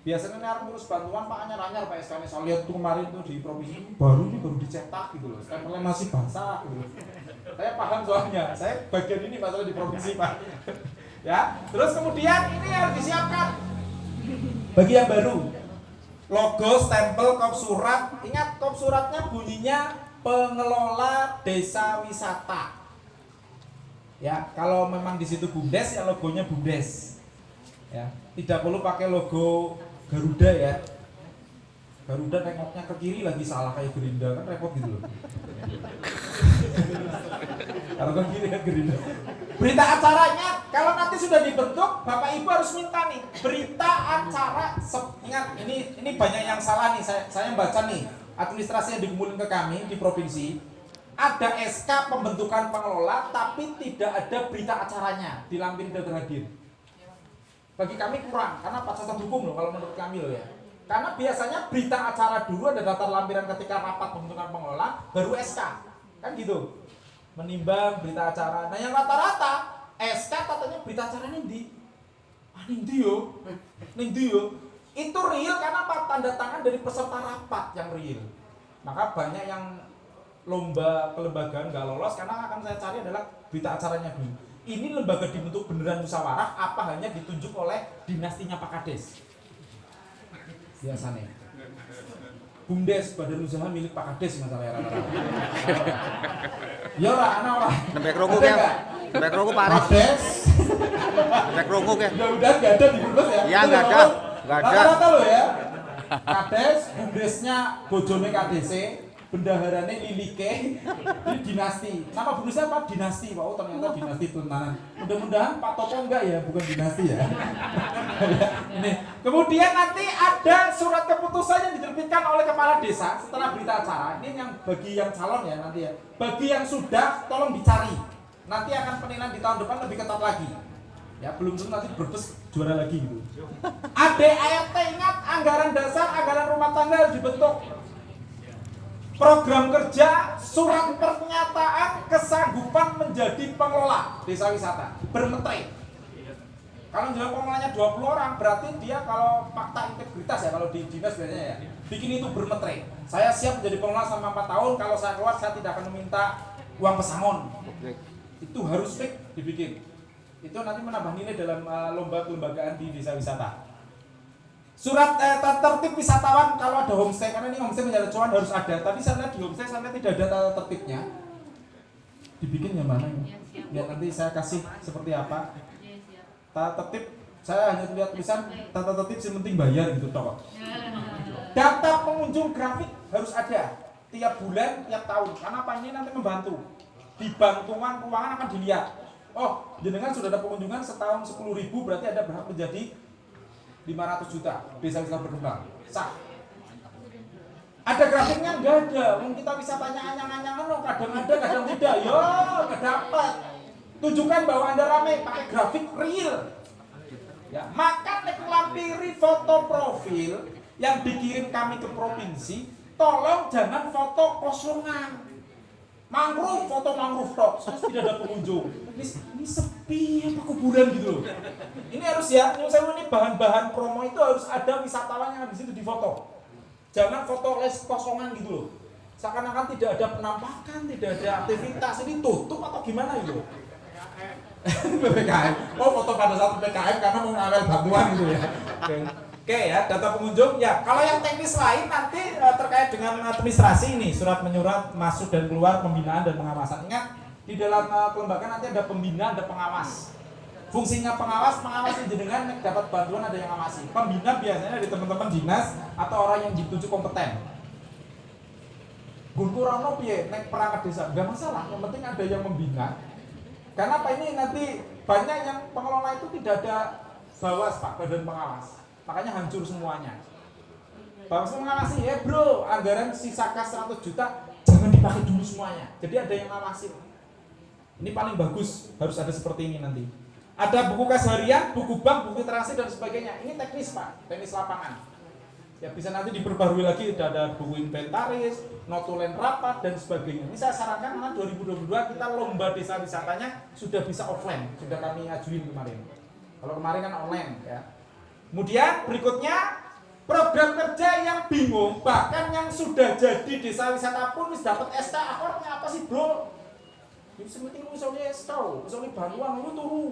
Biasanya harus ngurus bantuan Pak hanya nanya Pak SK-nya. Saya lihat tuh kemarin tuh di provinsi baru ini baru dicetak gitu loh. Stempelnya masih basah gitu loh. Saya paham soalnya. Saya bagian ini masalah di provinsi Pak. ya. Terus kemudian ini harus disiapkan bagi yang baru logo, stempel, kop surat. Ingat kop suratnya bunyinya pengelola desa wisata. Ya, kalau memang di situ bumdes ya logonya bumdes. Ya, tidak perlu pakai logo Garuda ya. Garuda nengoknya ke kiri lagi salah kayak Gerinda kan repot gitu loh. kalau ke kiri kan Gerinda. Berita acaranya kalau nanti sudah dibentuk, Bapak Ibu harus minta nih berita acara. Ingat ini ini banyak yang salah nih. Saya saya baca nih administrasi yang dikumpulin ke kami di provinsi ada SK pembentukan pengelola tapi tidak ada berita acaranya dilampiri dan terhadir bagi kami kurang karena catatan hukum loh kalau menurut kami loh ya. Karena biasanya berita acara dulu ada daftar lampiran ketika rapat pembentukan pengelola baru SK kan gitu. Menimbang berita acara. Nah yang rata-rata SK katanya berita acaranya di ah di yo. Di yo. Itu real karena apa? Tanda tangan dari peserta rapat yang real. Maka banyak yang lomba kelembagaan nggak lolos karena akan saya cari adalah berita acaranya dulu. Ini lembaga dibentuk beneran musyawarah apa hanya ditunjuk oleh dinastinya Pak Kades? Biasanya. Bumdes badan usaha milik Pak Kades masalahnya rata-rata. ya lah, anak orang. Nembek rokok ya. Nembek rokok Pak Kades. Nembek rokok ya. Udah-udah nggak ada di Brebes ya? Ya nggak ada, nggak ada. Rata-rata loh ya. Kades, bumdesnya bojone KDC, bendaharane Lilike ini dinasti. Nama bundesnya apa? Dinasti wow ternyata dinasti tuntanan. Mudah-mudahan Pak Toto enggak ya bukan dinasti ya. Ini. Kemudian nanti ada surat keputusan yang diterbitkan oleh kepala desa setelah berita acara. Ini yang bagi yang calon ya nanti ya. Bagi yang sudah tolong dicari. Nanti akan penilaian di tahun depan lebih ketat lagi. Ya belum tentu nanti berbes juara lagi gitu ADART ingat anggaran dasar anggaran rumah tangga harus dibentuk program kerja surat pernyataan kesanggupan menjadi pengelola desa wisata. Bermetre. Kalau jumlah pengelolanya 20 orang berarti dia kalau fakta integritas ya kalau di dinas biasanya ya bikin itu bermetre. Saya siap menjadi pengelola selama 4 tahun kalau saya keluar saya tidak akan meminta uang pesangon. Itu harus fix dibikin. Itu nanti menambah nilai dalam uh, lomba kelembagaan di desa wisata Surat eh, tertib wisatawan kalau ada homestay karena ini homestay menjadi cuan harus ada. Tapi saya lihat di homestay saya tidak ada tata tertibnya. Dibikin yang mana ini? Ya nanti saya kasih seperti apa. Tata tertib saya hanya lihat tulisan tata tertib yang penting bayar gitu toh. Data pengunjung grafik harus ada tiap bulan, tiap tahun. Karena apa ini nanti membantu. Di bantuan keuangan akan dilihat. Oh, jenengan sudah ada pengunjungan setahun 10 ribu berarti ada berhak menjadi 500 juta desa wisata berkembang. Sah. Ada grafiknya enggak ada. Mungkin kita bisa tanya anyang-anyang no kadang ada kadang tidak. Yo enggak dapat tunjukkan bahwa anda ramai pakai grafik real. Ya maka lampiri foto profil yang dikirim kami ke provinsi tolong jangan foto kosongan. Mangrove foto mangrove tok. Tidak ada pengunjung. Ini, ini sepi apa kuburan gitu loh. Ini harus ya saya ini bahan-bahan promo itu harus ada wisatawan yang di situ di foto jangan foto les kosongan gitu loh. Seakan-akan tidak ada penampakan tidak ada aktivitas. Ini tutup atau gimana gitu PPKM oh foto pada saat PPKM karena mau ngambil bantuan gitu ya. Oke ya, data pengunjung. Ya. Kalau yang teknis lain nanti uh, terkait dengan administrasi ini, surat menyurat masuk dan keluar pembinaan dan pengawasan. Ingat di dalam uh, kelembagaan nanti ada pembina, ada pengawas. Fungsinya pengawas, yang jenengan dapat bantuan ada yang ngawasi. Pembina biasanya dari teman-teman dinas atau orang yang dituju kompeten. Guntur Rano piye nek perangkat desa enggak masalah, yang penting ada yang membina. Karena apa ini nanti banyak yang pengelola itu tidak ada bawas Pak, badan pengawas makanya hancur semuanya Bawaslu mengawasi ya bro anggaran sisa kas 100 juta jangan dipakai dulu semuanya jadi ada yang ngawasi ini paling bagus harus ada seperti ini nanti. Ada buku kas harian, buku bank, buku transaksi dan sebagainya. Ini teknis pak, teknis lapangan. Ya bisa nanti diperbarui lagi. Sudah ada buku inventaris, notulen rapat dan sebagainya. Ini saya sarankan karena 2022 kita lomba desa wisatanya sudah bisa offline. Sudah kami ajuin kemarin. Kalau kemarin kan online ya. Kemudian berikutnya program kerja yang bingung bahkan yang sudah jadi desa wisata pun dapat SK akornya apa sih bro? Sementing lu misalnya SK, misalnya bantuan lu turu.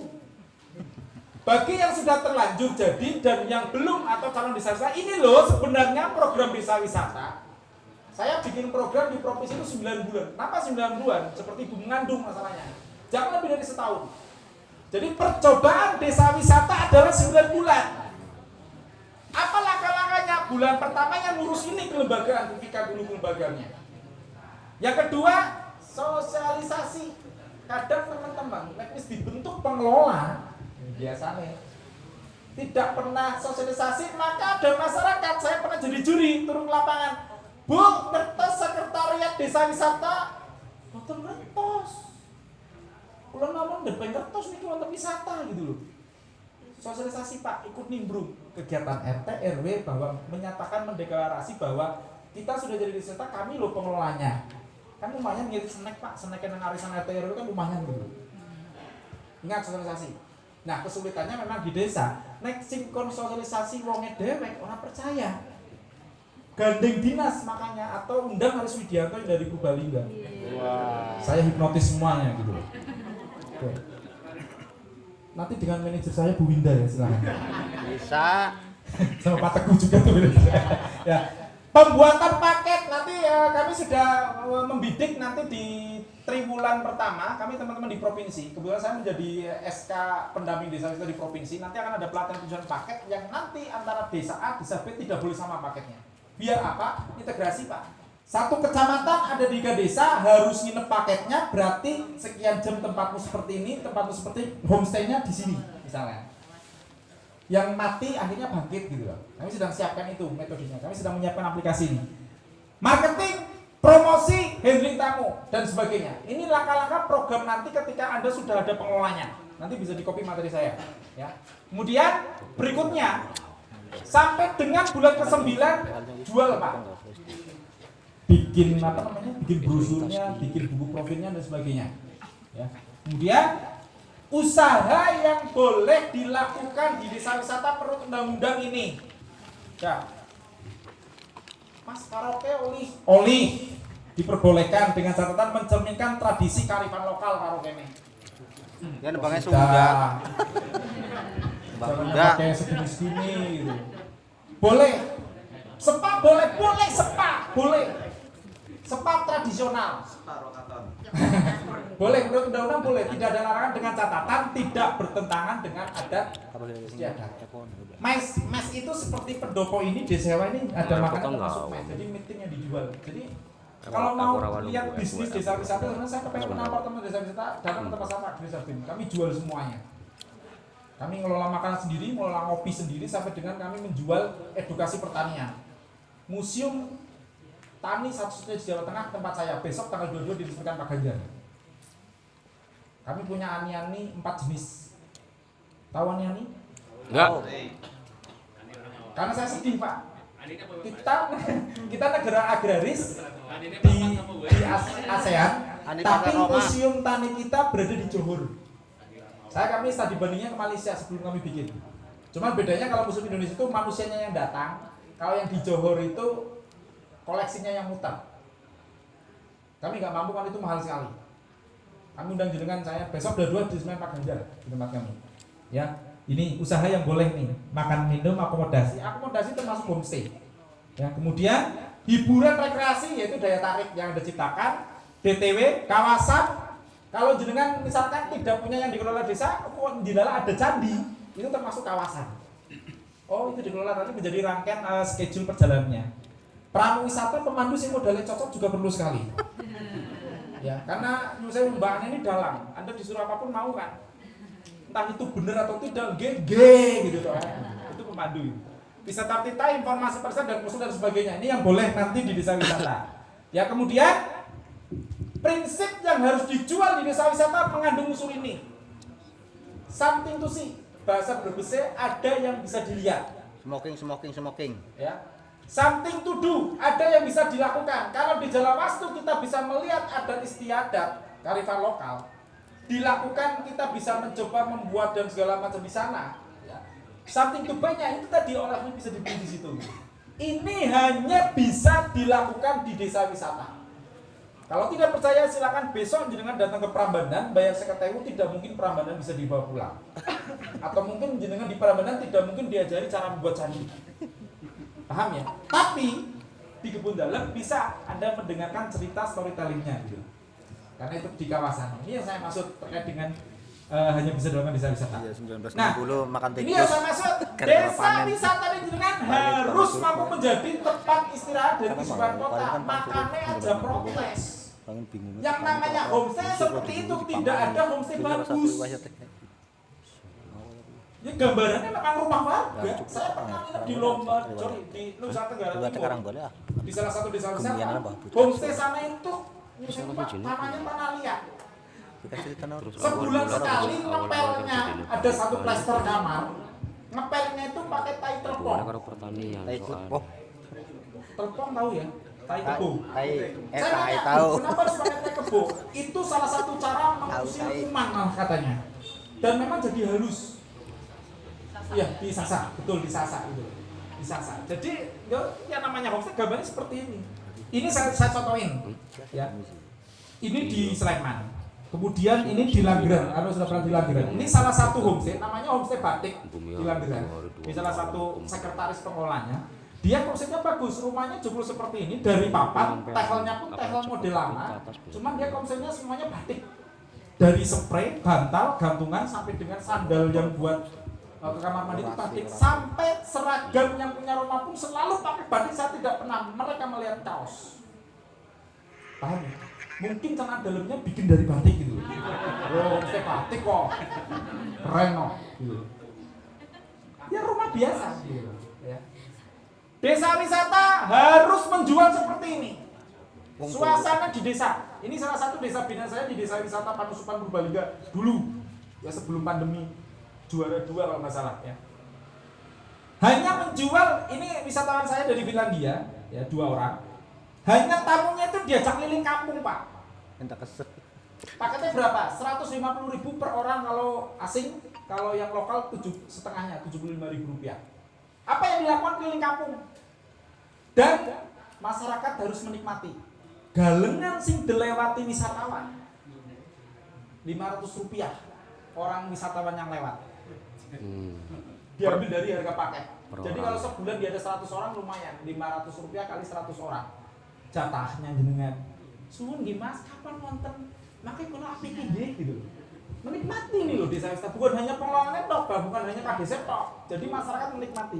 Bagi yang sudah terlanjur jadi dan yang belum atau calon desa wisata ini loh sebenarnya program desa wisata. Saya bikin program di provinsi itu 9 bulan. Kenapa 9 bulan? Seperti ibu mengandung masalahnya. Jangan lebih dari setahun. Jadi percobaan desa wisata adalah 9 bulan. Apa langkah-langkahnya? bulan pertama yang ngurus ini kelembagaan, buktikan dulu kelembagaannya. Yang kedua, sosialisasi. Kadang teman-teman, nek wis dibentuk pengelola, biasanya tidak pernah sosialisasi, maka ada masyarakat, saya pernah jadi juri turun ke lapangan. Bu, kertas sekretariat desa wisata, boten ngertos. Kula namun depan kertas niki wonten wisata gitu loh. Sosialisasi Pak, ikut nimbrung kegiatan RT RW bahwa menyatakan mendeklarasi bahwa kita sudah jadi wisata, kami loh pengelolanya. Kan lumayan ngirit snack Pak, snack yang arisan RT RW kan lumayan gitu. Ingat sosialisasi. Nah, kesulitannya memang di desa. Nek sinkron sosialisasi wonge dewek orang percaya. Gandeng dinas makanya atau undang harus Widianto yang dari Purbalingga. Wah. Saya hipnotis semuanya gitu. Oke. Nanti dengan manajer saya Bu Winda ya silakan. Bisa. Sama Pak Teguh juga tuh ya. Pembuatan paket. Nanti ya, kami sudah eh, membidik nanti di triwulan pertama. Kami teman-teman di provinsi. Kebetulan saya menjadi SK pendamping desa itu di provinsi. Nanti akan ada pelatihan tujuan paket yang nanti antara desa A desa B tidak boleh sama paketnya. Biar apa? Integrasi pak. Satu kecamatan ada tiga desa harus nginep paketnya berarti sekian jam tempatmu seperti ini tempatmu seperti homestaynya di sini misalnya yang mati akhirnya bangkit gitu loh. Kami sedang siapkan itu metodenya. Kami sedang menyiapkan aplikasi ini. Marketing, promosi, handling tamu dan sebagainya. Ini langkah-langkah program nanti ketika Anda sudah ada pengelolanya. Nanti bisa di copy materi saya, ya. Kemudian berikutnya sampai dengan bulan ke-9 jual, Pak. Bikin apa namanya? Bikin brosurnya, bikin buku profilnya dan sebagainya. Ya. Kemudian usaha yang boleh dilakukan di desa wisata perut undang-undang ini. Ya. Mas karaoke oli oli diperbolehkan dengan catatan mencerminkan tradisi kearifan lokal karaoke ini. Ya nebangnya Sudah. sudah. Bang Jangan udah. pakai segini-segini gitu. Boleh. Sepa boleh, boleh sepa, boleh. Sepa tradisional. boleh menurut undang-undang boleh, tidak ada larangan dengan catatan tidak bertentangan dengan adat istiadat. Mes, mes itu seperti pendopo ini desewa ini ada Nah, makanan termasuk nggak? mes. Jadi meeting yang dijual. Jadi kalau mau lihat bisnis desa wisata, karena saya kepengen menambah teman desa wisata datang ke tempat sama desa Bin. Kami jual semuanya. Kami ngelola makanan sendiri, ngelola ngopi sendiri sampai dengan kami menjual edukasi pertanian. Museum Tani satu-satunya di Jawa Tengah tempat saya besok tanggal 22 diresmikan Pak Ganjar. Kami punya ani-ani empat jenis. Tahu ani-ani? Enggak. Karena saya sedih Pak. Kita kita negara agraris di, di As- ASEAN, tapi museum tani kita berada di Johor. Saya kami studi bandingnya ke Malaysia sebelum kami bikin. Cuma bedanya kalau museum Indonesia itu manusianya yang datang, kalau yang di Johor itu koleksinya yang muter. Kami nggak mampu kan itu mahal sekali. Kami undang jenengan saya besok dua dua di Semen Pak Ganjar di tempat kami. Ya, ini usaha yang boleh nih makan minum akomodasi. Akomodasi termasuk homestay. Ya, kemudian hiburan rekreasi yaitu daya tarik yang Anda ciptakan, DTW, kawasan. Kalau jenengan misalkan tidak punya yang dikelola desa, kok di dalam ada candi, itu termasuk kawasan. Oh, itu dikelola nanti menjadi rangkaian eh, schedule perjalanannya. Pramu wisata pemandu sih modalnya cocok juga perlu sekali. Ya, karena menurut saya mbak ini dalam. Anda disuruh apa pun mau kan? Entah itu benar atau tidak, G, G gitu toh. Itu pemandu. Bisa tartita, informasi persen dan usul dan sebagainya. Ini yang boleh nanti di desa wisata. Ya kemudian prinsip yang harus dijual di desa wisata mengandung unsur ini. Something to see. Bahasa berbese ada yang bisa dilihat Smoking, smoking, smoking. ya something to do ada yang bisa dilakukan. Kalau di Jalan Wastu kita bisa melihat adat istiadat kearifan lokal dilakukan kita bisa mencoba membuat dan segala macam di sana ya. something to buy-nya itu tadi olehnya bisa dibeli di situ. Ini hanya bisa dilakukan di desa wisata. Kalau tidak percaya silakan besok jenengan datang ke Prambanan bayar seketewu tidak mungkin Prambanan bisa dibawa pulang. Atau mungkin jenengan di Prambanan tidak mungkin diajari cara membuat candi paham ya tapi di kebun dalam bisa anda mendengarkan cerita storytellingnya gitu karena itu di kawasan ini yang saya maksud terkait dengan eh, hanya bisa dilakukan desa wisata. Iya 1960 Nah, makan Ini tikus. yang saya maksud, desa wisata di jenengan harus mampu menjadi tempat istirahat dari kehidupan panen kota. kan Makanya ada protes. Yang namanya homestay seperti itu tidak ada homestay bagus. Ya gambarannya memang rumah warga. Ya, cukup. Saya pernah Ya, nginep di Lomba, sorry, di Nusa Tenggara Timur. Di salah satu desa wisata, homestay sana itu tanahnya tanah liat. Sebulan sekali ngepelnya ada satu plester kamar. Ngepelnya itu pakai tai telepon. Nah, soal Oh, Telepon tahu ya? Tai kebo. tai eh Saya tai tahu. kenapa harus pakai tai kebo? Itu salah satu cara mengusir tai. kuman katanya. Dan memang jadi halus. Iya, disasa, betul disasa itu. Disasa. Jadi ya, yang namanya homestay gambarnya seperti ini. Ini saya, saya contohin. Ya. Ini di Sleman. Kemudian ini di Langgeran, anu sudah pernah di Langgeran. Ini salah satu homestay, namanya homestay batik di Langgeran. Ini salah satu sekretaris pengelolanya. Dia konsepnya bagus, rumahnya jebol seperti ini dari papan, tehelnya pun tehel model lama. Cuman dia konsepnya semuanya batik. Dari spray, bantal, gantungan sampai dengan sandal yang buat uh, ke kamar mandi itu batik sampai seragam yang punya rumah pun selalu pakai batik. Saya tidak pernah mereka melihat kaos. Paham? ya? Mungkin celana dalamnya bikin dari batik gitu. Oh, saya batik kok. Keren kok. Gitu. Ya rumah biasa gitu. Ya. Desa wisata harus menjual seperti ini. Suasana di desa. Ini salah satu desa bina saya di desa wisata Panusupan Purbalingga dulu. Ya sebelum pandemi. Juara dua kalau nggak salah ya. Hanya menjual ini wisatawan saya dari Finlandia ya dua orang. Hanya tamunya itu diajak keliling kampung pak. Minta keset. Paketnya berapa? 150 ribu per orang kalau asing, kalau yang lokal tujuh setengahnya 75 ribu rupiah. Apa yang dilakukan keliling kampung? Dan masyarakat harus menikmati. Galengan sing dilewati wisatawan. 500 rupiah orang wisatawan yang lewat. Hmm. Diambil dari harga paket. Per Jadi orang. kalau sebulan dia ada 100 orang lumayan, 500 rupiah kali 100 orang. Jatahnya jenengan. Suwun nggih Mas, kapan wonten? Makanya kalau nggih gitu. Menikmati nih loh desa wisata bukan hanya pengelolaannya tok, bukan hanya KDC tok. Jadi masyarakat menikmati.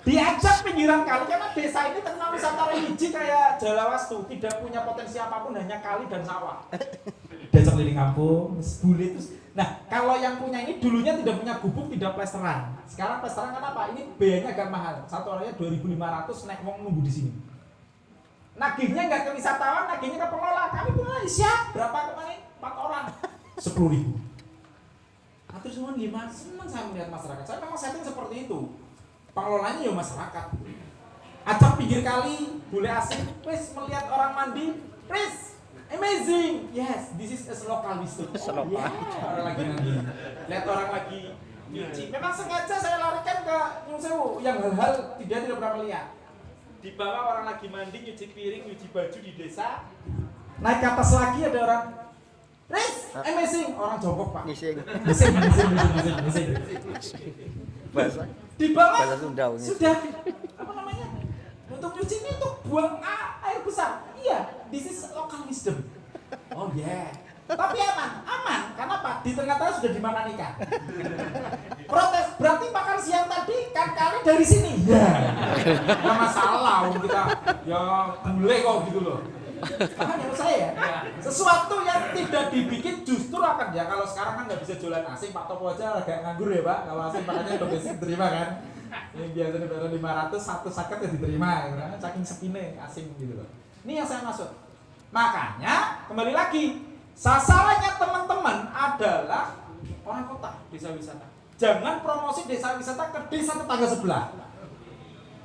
Diajak pinggiran kali karena desa ini terkenal wisata religi kayak Jalawastu, tidak punya potensi apa pun hanya kali dan sawah. Diajak keliling kampung, bule terus Nah, kalau yang punya ini dulunya tidak punya gubuk, tidak plesteran. Sekarang plesteran kenapa? Ini biayanya agak mahal. Satu orangnya 2.500 naik wong nunggu di sini. Nagihnya nggak ke wisatawan, nagihnya ke pengelola. Kami pengelola siap. Berapa kemarin? Empat orang. Sepuluh ribu. Atur semua gimana? Senang saya melihat masyarakat. Saya memang setting seperti itu. Pengelolanya ya masyarakat. Acak pinggir kali, bule asing, wes melihat orang mandi, wes amazing. Yes, this is a local wisdom. Oh, yeah. Orang lagi mandi. Lihat orang lagi nyuci. Memang sengaja saya larikan ke Nyung Sewu yang hal-hal tidak tidak pernah melihat. Di bawah orang lagi mandi, nyuci piring, nyuci baju di desa. Naik ke atas lagi ada orang Riz, amazing. Orang jongkok pak. Ngising. Mising, mising, mising, mising. Bahasa. Di bawah Bahasa Sunda, ini. sudah apa namanya? Untuk nyuci ini untuk buang air besar. Iya, this is local wisdom. Oh yeah. Tapi aman, aman. Karena apa? Di tengah-tengah sudah dimakan ikan. Protes, berarti makan siang tadi kan kali dari sini. Ya. Nggak masalah, wong kita ya boleh kok gitu loh. Paham ya maksud saya ya? Sesuatu yang tidak dibikin justru akan ya kalau sekarang kan nggak bisa jualan asing Pak Topo aja agak nganggur ya Pak kalau asing makanya domestik diterima kan ini biasanya bayar 500 satu saket ya diterima ya kan saking sepine asing gitu loh ini yang saya maksud makanya kembali lagi sasarannya teman-teman adalah orang kota desa wisata. Jangan promosi desa wisata ke desa tetangga sebelah.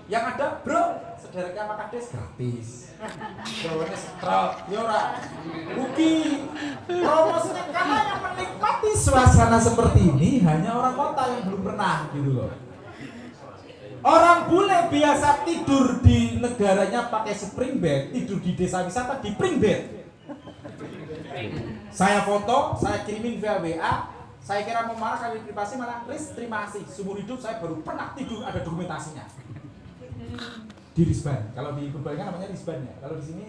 Yang ada bro sedereknya makan des gratis. Bro ini setrok ya rugi. Promosinya karena yang menikmati suasana seperti ini hanya orang kota yang belum pernah gitu loh Orang bule biasa tidur di negaranya pakai spring bed, tidur di desa wisata di spring bed. Saya foto, saya kirimin via WA, saya kira mau marah kali privasi malah, Riz terima kasih, seumur hidup saya baru pernah tidur ada dokumentasinya. Di Risban, kalau di Purbalingga namanya Risban ya, kalau di sini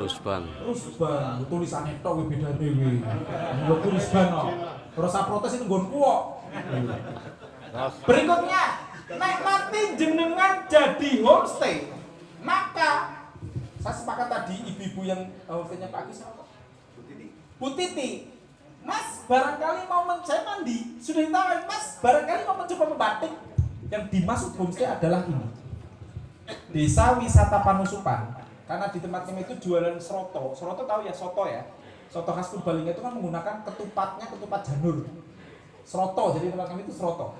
Rusban. Rusban, tulisannya tok beda dhewe. Lho Rusban no. Terus protes itu kuok. Berikutnya, nek nanti jenengan jadi homestay, maka saya sepakat tadi ibu-ibu yang homestaynya Pak Agus apa? Bu Titi, Mas barangkali mau men saya mandi, sudah ditawarin Mas barangkali mau mencoba membatik. Yang dimaksud homestay adalah ini. Desa wisata Panusupan. Karena di tempat kami itu jualan seroto. Seroto tahu ya soto ya. Soto khas Purbalingga itu kan menggunakan ketupatnya ketupat janur. Seroto, jadi tempat kami itu seroto.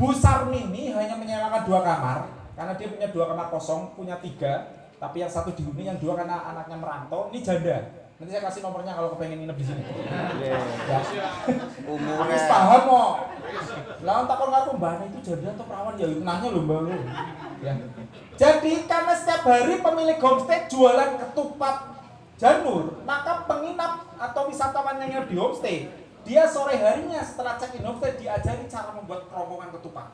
Bu Sarmini hanya menyewakan dua kamar karena dia punya dua kamar kosong, punya tiga, tapi yang satu dihuni, yang dua karena anaknya merantau. Ini janda. Nanti saya kasih nomornya kalau kepengen nginep di sini. Ya. Habis Umurnya. paham kok. Lah takon karo mbak itu janda atau perawan ya nanya lho mbak lu. Ya. Jadi karena setiap hari pemilik homestay jualan ketupat janur, maka penginap atau wisatawan yang nginep di homestay, dia sore harinya setelah check in homestay diajari cara membuat kerongkongan ketupat.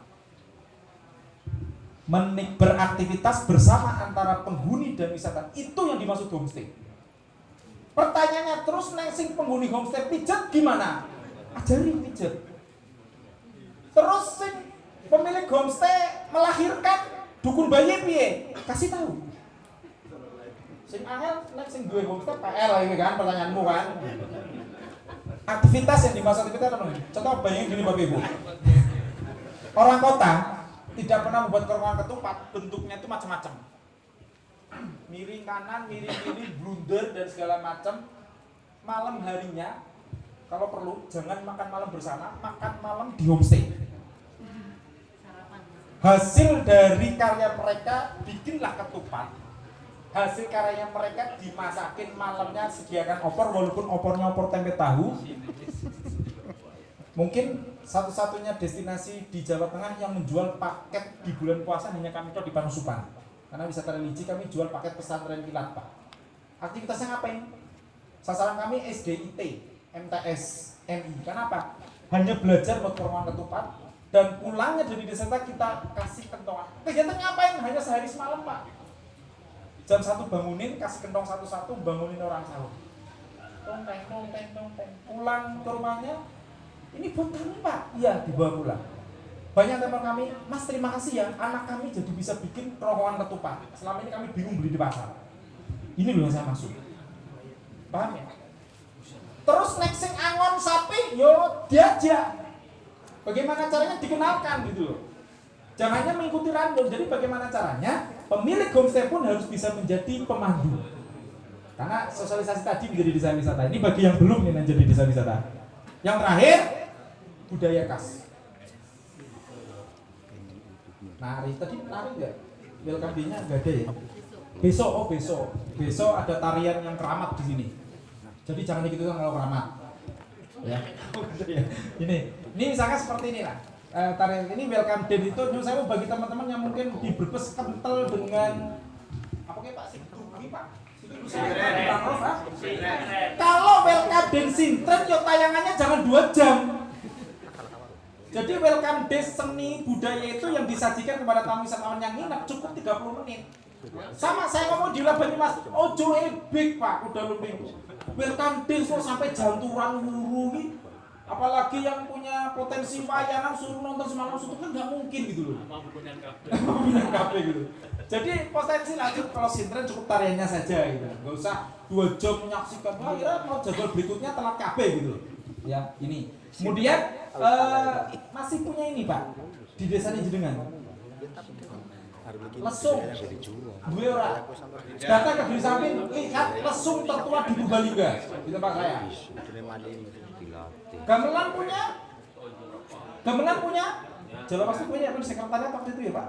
Menik beraktivitas bersama antara penghuni dan wisatawan itu yang dimaksud homestay. Pertanyaannya terus neng sing penghuni homestay pijet gimana? Ajari pijet. Terus sing pemilik homestay melahirkan dukun bayi piye? Kasih tahu. Sing angel nek sing duwe homestay PL ini kan pertanyaanmu kan. Aktivitas yang dimaksud kita apa? Contoh bayangin gini Bapak Ibu. Orang kota tidak pernah membuat kerongkongan ketupat, bentuknya itu macam-macam. Miring kanan, miring kiri, blunder dan segala macam. Malam harinya kalau perlu jangan makan malam bersama, makan malam di homestay hasil dari karya mereka bikinlah ketupat hasil karyanya mereka dimasakin malamnya sediakan opor walaupun opornya opor tempe tahu. Mungkin satu-satunya destinasi di Jawa Tengah yang menjual paket di bulan puasa hanya kami di Panusupan karena wisata religi kami jual paket pesantren kilat pak. Aktivitasnya ngapain? Sasaran kami SDIT MTS MI kenapa hanya belajar buat kerongkongan ketupat dan pulangnya dari desa kita kasih kentongan. Kegiatan ngapain? Hanya sehari semalam pak jam satu bangunin kasih kentong satu-satu bangunin orang sahur pulang ke rumahnya ini buat kami pak? Iya dibawa pulang. Banyak teman kami mas terima kasih ya anak kami jadi bisa bikin kerongkongan ketupat. Selama ini kami bingung beli di pasar. Ini loh yang saya maksud. Paham ya? Terus next sing angon sapi yo diajak. Bagaimana caranya? Dikenalkan gitu loh. Jangan hanya mengikuti random. Jadi bagaimana caranya pemilik homestay pun harus bisa menjadi pemandu. Karena sosialisasi tadi menjadi desa wisata. Ini bagi yang belum nih menjadi desa wisata. Yang terakhir budaya khas. Nari tadi nari enggak? Welcome day-nya ada ya? Besok oh besok. Besok ada tarian yang keramat di sini. Jadi jangan ikut-ikutan kalau keramat. Ya. ini ini misalkan seperti ini lah Eh, tarian ini welcome day itu nyuruh saya bagi teman-teman yang mungkin di Brebes kental dengan apa kayak Pak? Situ Pak? Kalau welcome day sintren yo tayangannya jangan dua jam. Jadi welcome day seni budaya itu yang disajikan kepada tamu wisatawan yang nginep cukup 30 menit. Sama saya ngomong di Mas ojo ebik Pak udah lumbing welcome day kok sampai janturan wuru nih apalagi yang punya potensi wayangan suruh nonton semalam suntuk kan nggak mungkin gitu loh. Pembinaan kafe? Gitu. Jadi potensi lanjut kalau sintren cukup tariannya saja gitu. Nggak usah dua jam menyaksikan. Wah kira mau jadwal berikutnya telat kafe gitu loh. Ya ini. Kemudian eh, masih punya ini pak di desa ini jenengan lesung dua orang datang ke diri samping lihat lesung tertua di Purbalingga di tempat saya Gamelan punya? Gamelan punya? Jalawastu punya kan sekretariat waktu itu ya Pak?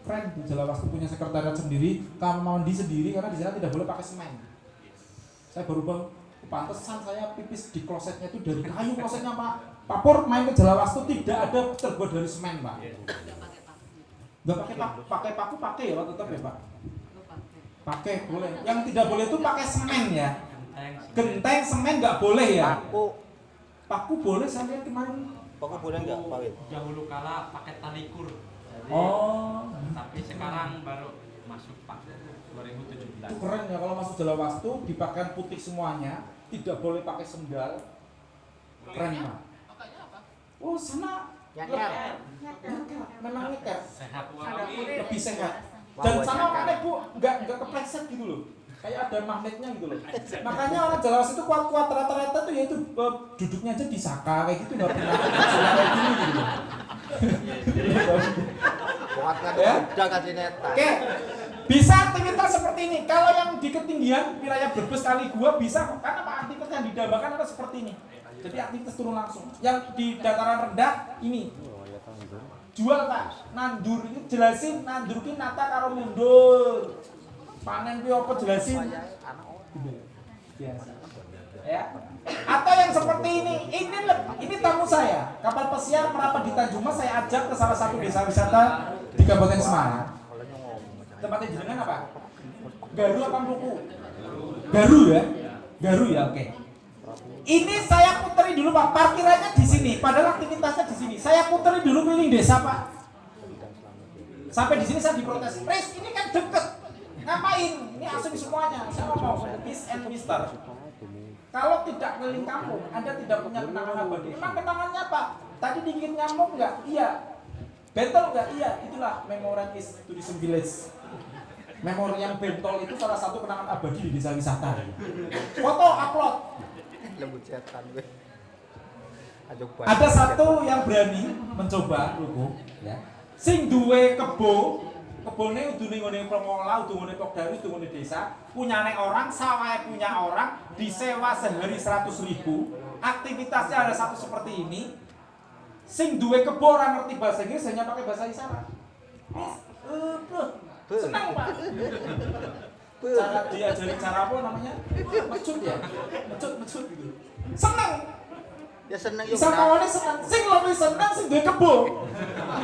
Keren tuh Jalawastu punya sekretariat sendiri, kamar mandi sendiri karena di sana tidak boleh pakai semen. Saya baru bang, pantesan saya pipis di klosetnya itu dari kayu klosetnya Pak. Pak Pur main ke Jalawastu tidak ada terbuat dari semen Pak. Gak pakai paku, pakai paku pakai ya Pak tetap ya Pak. Pakai boleh. Yang tidak boleh itu pakai semen ya. Genteng semen nggak boleh ya. Aku, Paku boleh saya lihat kemarin. aku boleh nggak, Pak dahulu kala pakai tali kur Jadi, Oh, tapi sekarang baru masuk masuk Pak 2017. Itu keren ya kalau masuk jalan waktu dipakai putih semuanya, tidak boleh pakai sendal. Keren pak. Oh sana Nyeker. Memang nyeker, Sehat lebih sehat. Dan sama makanya bu, nggak nggak kepleset gitu loh. Kayak ada magnetnya gitu loh. Makanya orang Jawa itu kuat-kuat rata-rata tuh ya itu duduknya aja di saka kayak gitu nggak pernah kayak gini gitu loh. Kuat kan Ya. udah kasih neta. Oke, bisa aktivitas seperti ini. Kalau yang di ketinggian wilayah Brebes kali gua bisa. Karena apa aktivitas yang didambakan adalah seperti ini. Jadi aktivitas turun langsung. Yang di dataran rendah ini. Jual pak. Nandur ini jelasin nandurin nata karo mundur panen kuwi apa jelasin? Biasa. Ya. Atau yang seperti ini ini ini tamu saya. Kapal pesiar merapat di Tanjung Mas saya ajak ke salah satu desa wisata di Kabupaten Semarang. Tempatnya jenengan apa? Garu apa Garu ya? Garu ya oke ini saya puteri dulu pak. Parkirannya di sini padahal aktivitasnya di sini. Saya puteri dulu keliling desa pak. Sampai di sini saya diprotes. Pres ini kan deket. Ngapain? Ini asing semuanya. Saya ngomong Miss and Mister. Kalau tidak keliling kampung anda tidak punya kenangan abadi emang kenangannya apa? Tadi dingin nyamuk nggak? Iya. Bentol nggak? Iya. Itulah memorial is tourism village memori yang bentol itu salah satu kenangan abadi di desa wisata. Foto upload Lembut setan gue. Ada satu yang berani mencoba lugu ya. Sing duwe kebo kebone udune ngene pengolah udune pokdari udune desa punyane orang sawahnya punya orang disewa sehari 100 ribu. Aktivitasnya ada satu seperti ini. Sing duwe kebo orang ngerti bahasa Inggris hanya pakai bahasa isyarat. Eh, senang pak cara diajari cara apa namanya? Mecut ya? Mecut mecut gitu. Senang Ya seneng bisa kawannya senang sing lebih senang sing duwe kebo.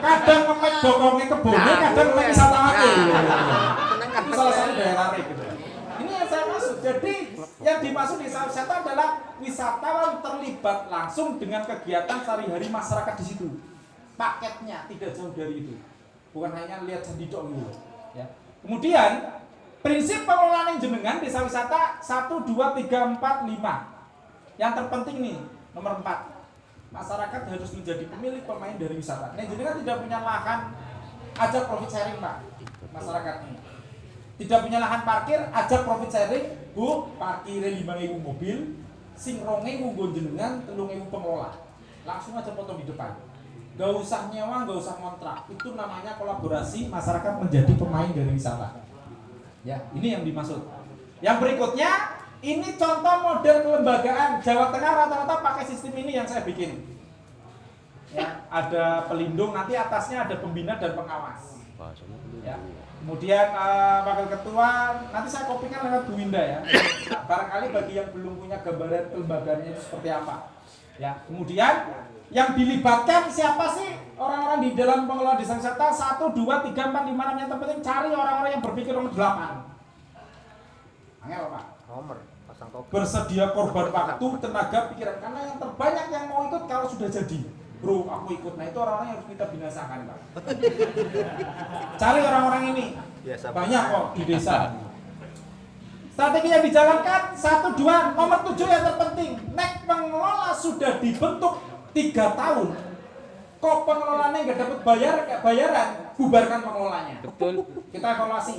Kadang ngemek bokongnya kebone kadang ngemek wisatawannya Seneng kan itu salah satu daya tarik gitu. Ini yang saya maksud. Jadi yang dimaksud desa wisata adalah wisatawan terlibat langsung dengan kegiatan sehari-hari masyarakat di situ. Paketnya tidak jauh dari itu. Bukan hanya lihat candi tok gitu ya. Kemudian prinsip pengelolaan yang jenengan desa wisata 1 2 3 4 5 yang terpenting nih nomor 4 masyarakat harus menjadi pemilik pemain dari wisata. Nah, jenengan tidak punya lahan, ajak profit sharing pak masyarakat ini. Tidak punya lahan parkir, ajak profit sharing, bu parkirnya lima ribu mobil, sing ronge jenengan telung ribu pengelola. Langsung aja potong di depan. Gak usah nyewa, gak usah kontrak. Itu namanya kolaborasi masyarakat menjadi pemain dari wisata. Ya, ini yang dimaksud. Yang berikutnya, ini contoh model kelembagaan Jawa Tengah rata-rata pakai sistem ini yang saya bikin. Ya, ada pelindung, nanti atasnya ada pembina dan pengawas. Ya. Kemudian eh, wakil ketua, nanti saya kopikan lewat Bu Winda ya. Barangkali bagi yang belum punya gambaran kelembagaannya itu seperti apa. Ya, kemudian yang dilibatkan siapa sih? Orang-orang di dalam pengelola desa wisata 1, 2, 3, 4, 5, 6 yang terpenting cari orang-orang yang berpikir nomor 8 Angel Pak. Nomor pasang topi. bersedia korban waktu, tenaga, pikiran. Karena yang terbanyak yang mau ikut kalau sudah jadi. Bro aku ikut. Nah itu orang-orang yang harus kita binasakan pak. Cari orang-orang ini. Biasa banyak kok di desa. Strategi yang dijalankan satu dua nomor tujuh yang terpenting. Nek pengelola sudah dibentuk tiga tahun kok pengelolanya nggak dapat bayar nggak bayaran bubarkan pengelolanya Betul. kita evaluasi.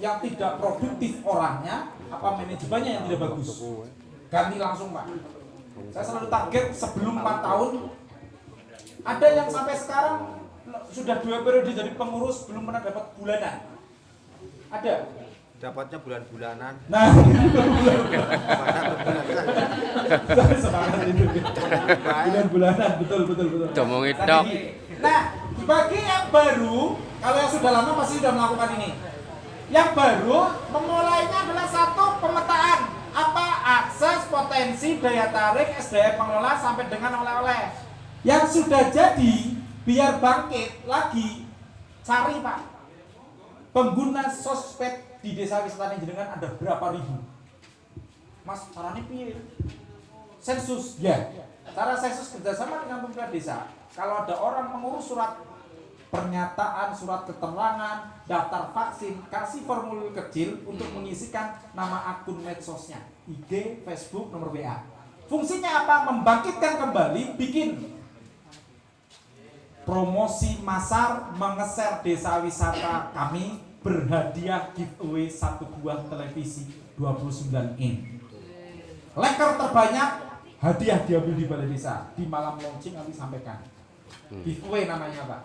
Yang tidak produktif orangnya apa manajemennya yang tidak bagus? Ganti langsung pak. Saya selalu target sebelum 4 tahun. Ada yang sampai sekarang sudah dua periode jadi pengurus belum pernah dapat bulanan. Ada Dapatnya bulan-bulanan. nah. Semangat itu bulan-bulanan betul betul betul. Domong itu. nah bagi yang baru kalau yang sudah lama pasti sudah melakukan ini. Yang baru memulainya adalah satu pemetaan. Apa? Akses potensi daya tarik SDM pengelola sampai dengan oleh-oleh. Yang sudah jadi biar bangkit lagi cari pak. Pengguna sosmed di desa wisata jenengan ada berapa ribu? Mas caranya piye? Sensus? Ya. Cara sensus kerjasama dengan pemerintah desa. Kalau ada orang mengurus surat pernyataan, surat keterangan, daftar vaksin, kasih formulir kecil untuk mengisikan nama akun medsosnya, IG, Facebook, nomor WA. Fungsinya apa? Membangkitkan kembali, bikin promosi masar mengeser desa wisata kami berhadiah giveaway satu buah televisi 29 in. Leker terbanyak hadiah diambil di balai desa di malam launching kami sampaikan. Giveaway namanya pak.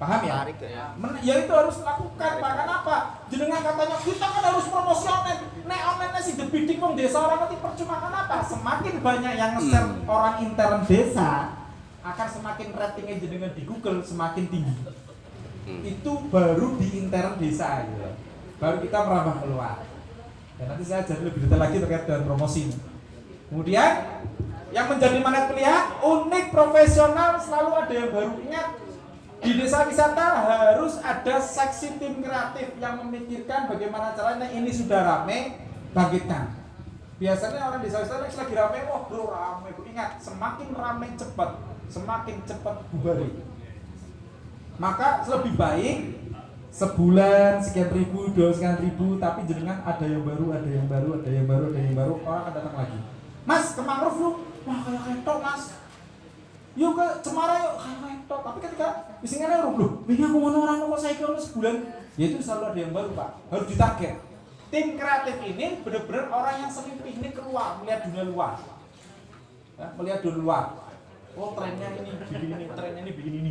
Paham ya? Menarik ya. Men- ya itu harus lakukan pak. Kenapa? Jenengan katanya kita kan harus promosi online. Nek online sih debidik wong desa orang nanti percuma kenapa? Semakin banyak yang nge-share orang intern desa akan semakin ratingnya jenengan di Google semakin tinggi. Itu baru di intern desa gitu. Baru kita merambah keluar. Dan nanti saya jadi lebih detail lagi terkait dengan promosi. Kemudian yang menjadi magnet pilihan unik profesional selalu ada yang baru ingat di desa wisata harus ada seksi tim kreatif yang memikirkan bagaimana caranya ini sudah rame bangkitkan biasanya orang desa wisata lagi rame wah bro rame ingat semakin rame cepat semakin cepat bubarin maka lebih baik sebulan sekian ribu dua sekian ribu tapi jenengan ada yang baru ada yang baru ada yang baru ada yang baru orang akan datang lagi. Mas ke mangrove lu wah kayak ketok mas. Yuk ke cemara yuk kayak ketok. Tapi ketika isinya orang loh ini aku mau orang kok saya kalau sebulan? Ya itu selalu ada yang baru pak. Harus ditarget. Tim kreatif ini benar-benar orang yang sering piknik keluar melihat dunia luar. Melihat dunia luar. Oh trennya ini begini ini trennya ini begini ini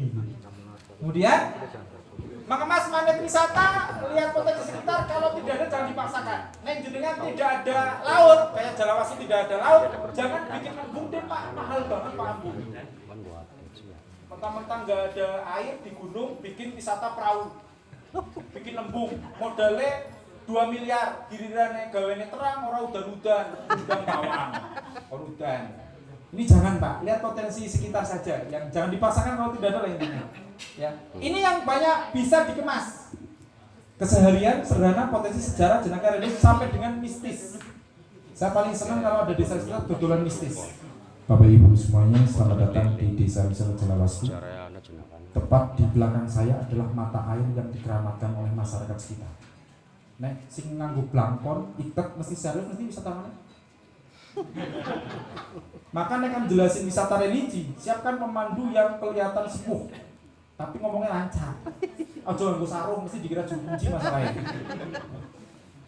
kemudian maka mas magnet wisata lihat potensi sekitar kalau tidak ada jangan dipaksakan. Neng jenengan tidak ada laut kayak Jalawasi tidak ada laut jangan bikin embung deh pak. Mahal banget pak embung mentang-mentang nggak ada air di gunung bikin wisata perahu. Bikin embung modalnya 2 miliar. Gilirannya gawennya terang orang udan-udan. Udang bawang orang udan. Ini jangan pak. Lihat potensi sekitar saja. Yang jangan dipaksakan kalau tidak ada lah intinya ya. Ini yang banyak bisa dikemas. Keseharian sederhana potensi sejarah jenaka religius sampai dengan mistis. Saya paling senang kalau ada desa wisata dodolan mistis. Bapak Ibu semuanya selamat datang di Desa Wisata jenakan. Tepat di belakang saya adalah mata air yang dikeramatkan oleh masyarakat sekitar. Nek, sing nganggo blangkon, iket mesti serius mesti wisatawan. Maka nek kan jelasin wisata religi, siapkan pemandu yang kelihatan sepuh tapi ngomongnya lancar. Ojo nganggo sarung mesti dikira kunci masalahnya.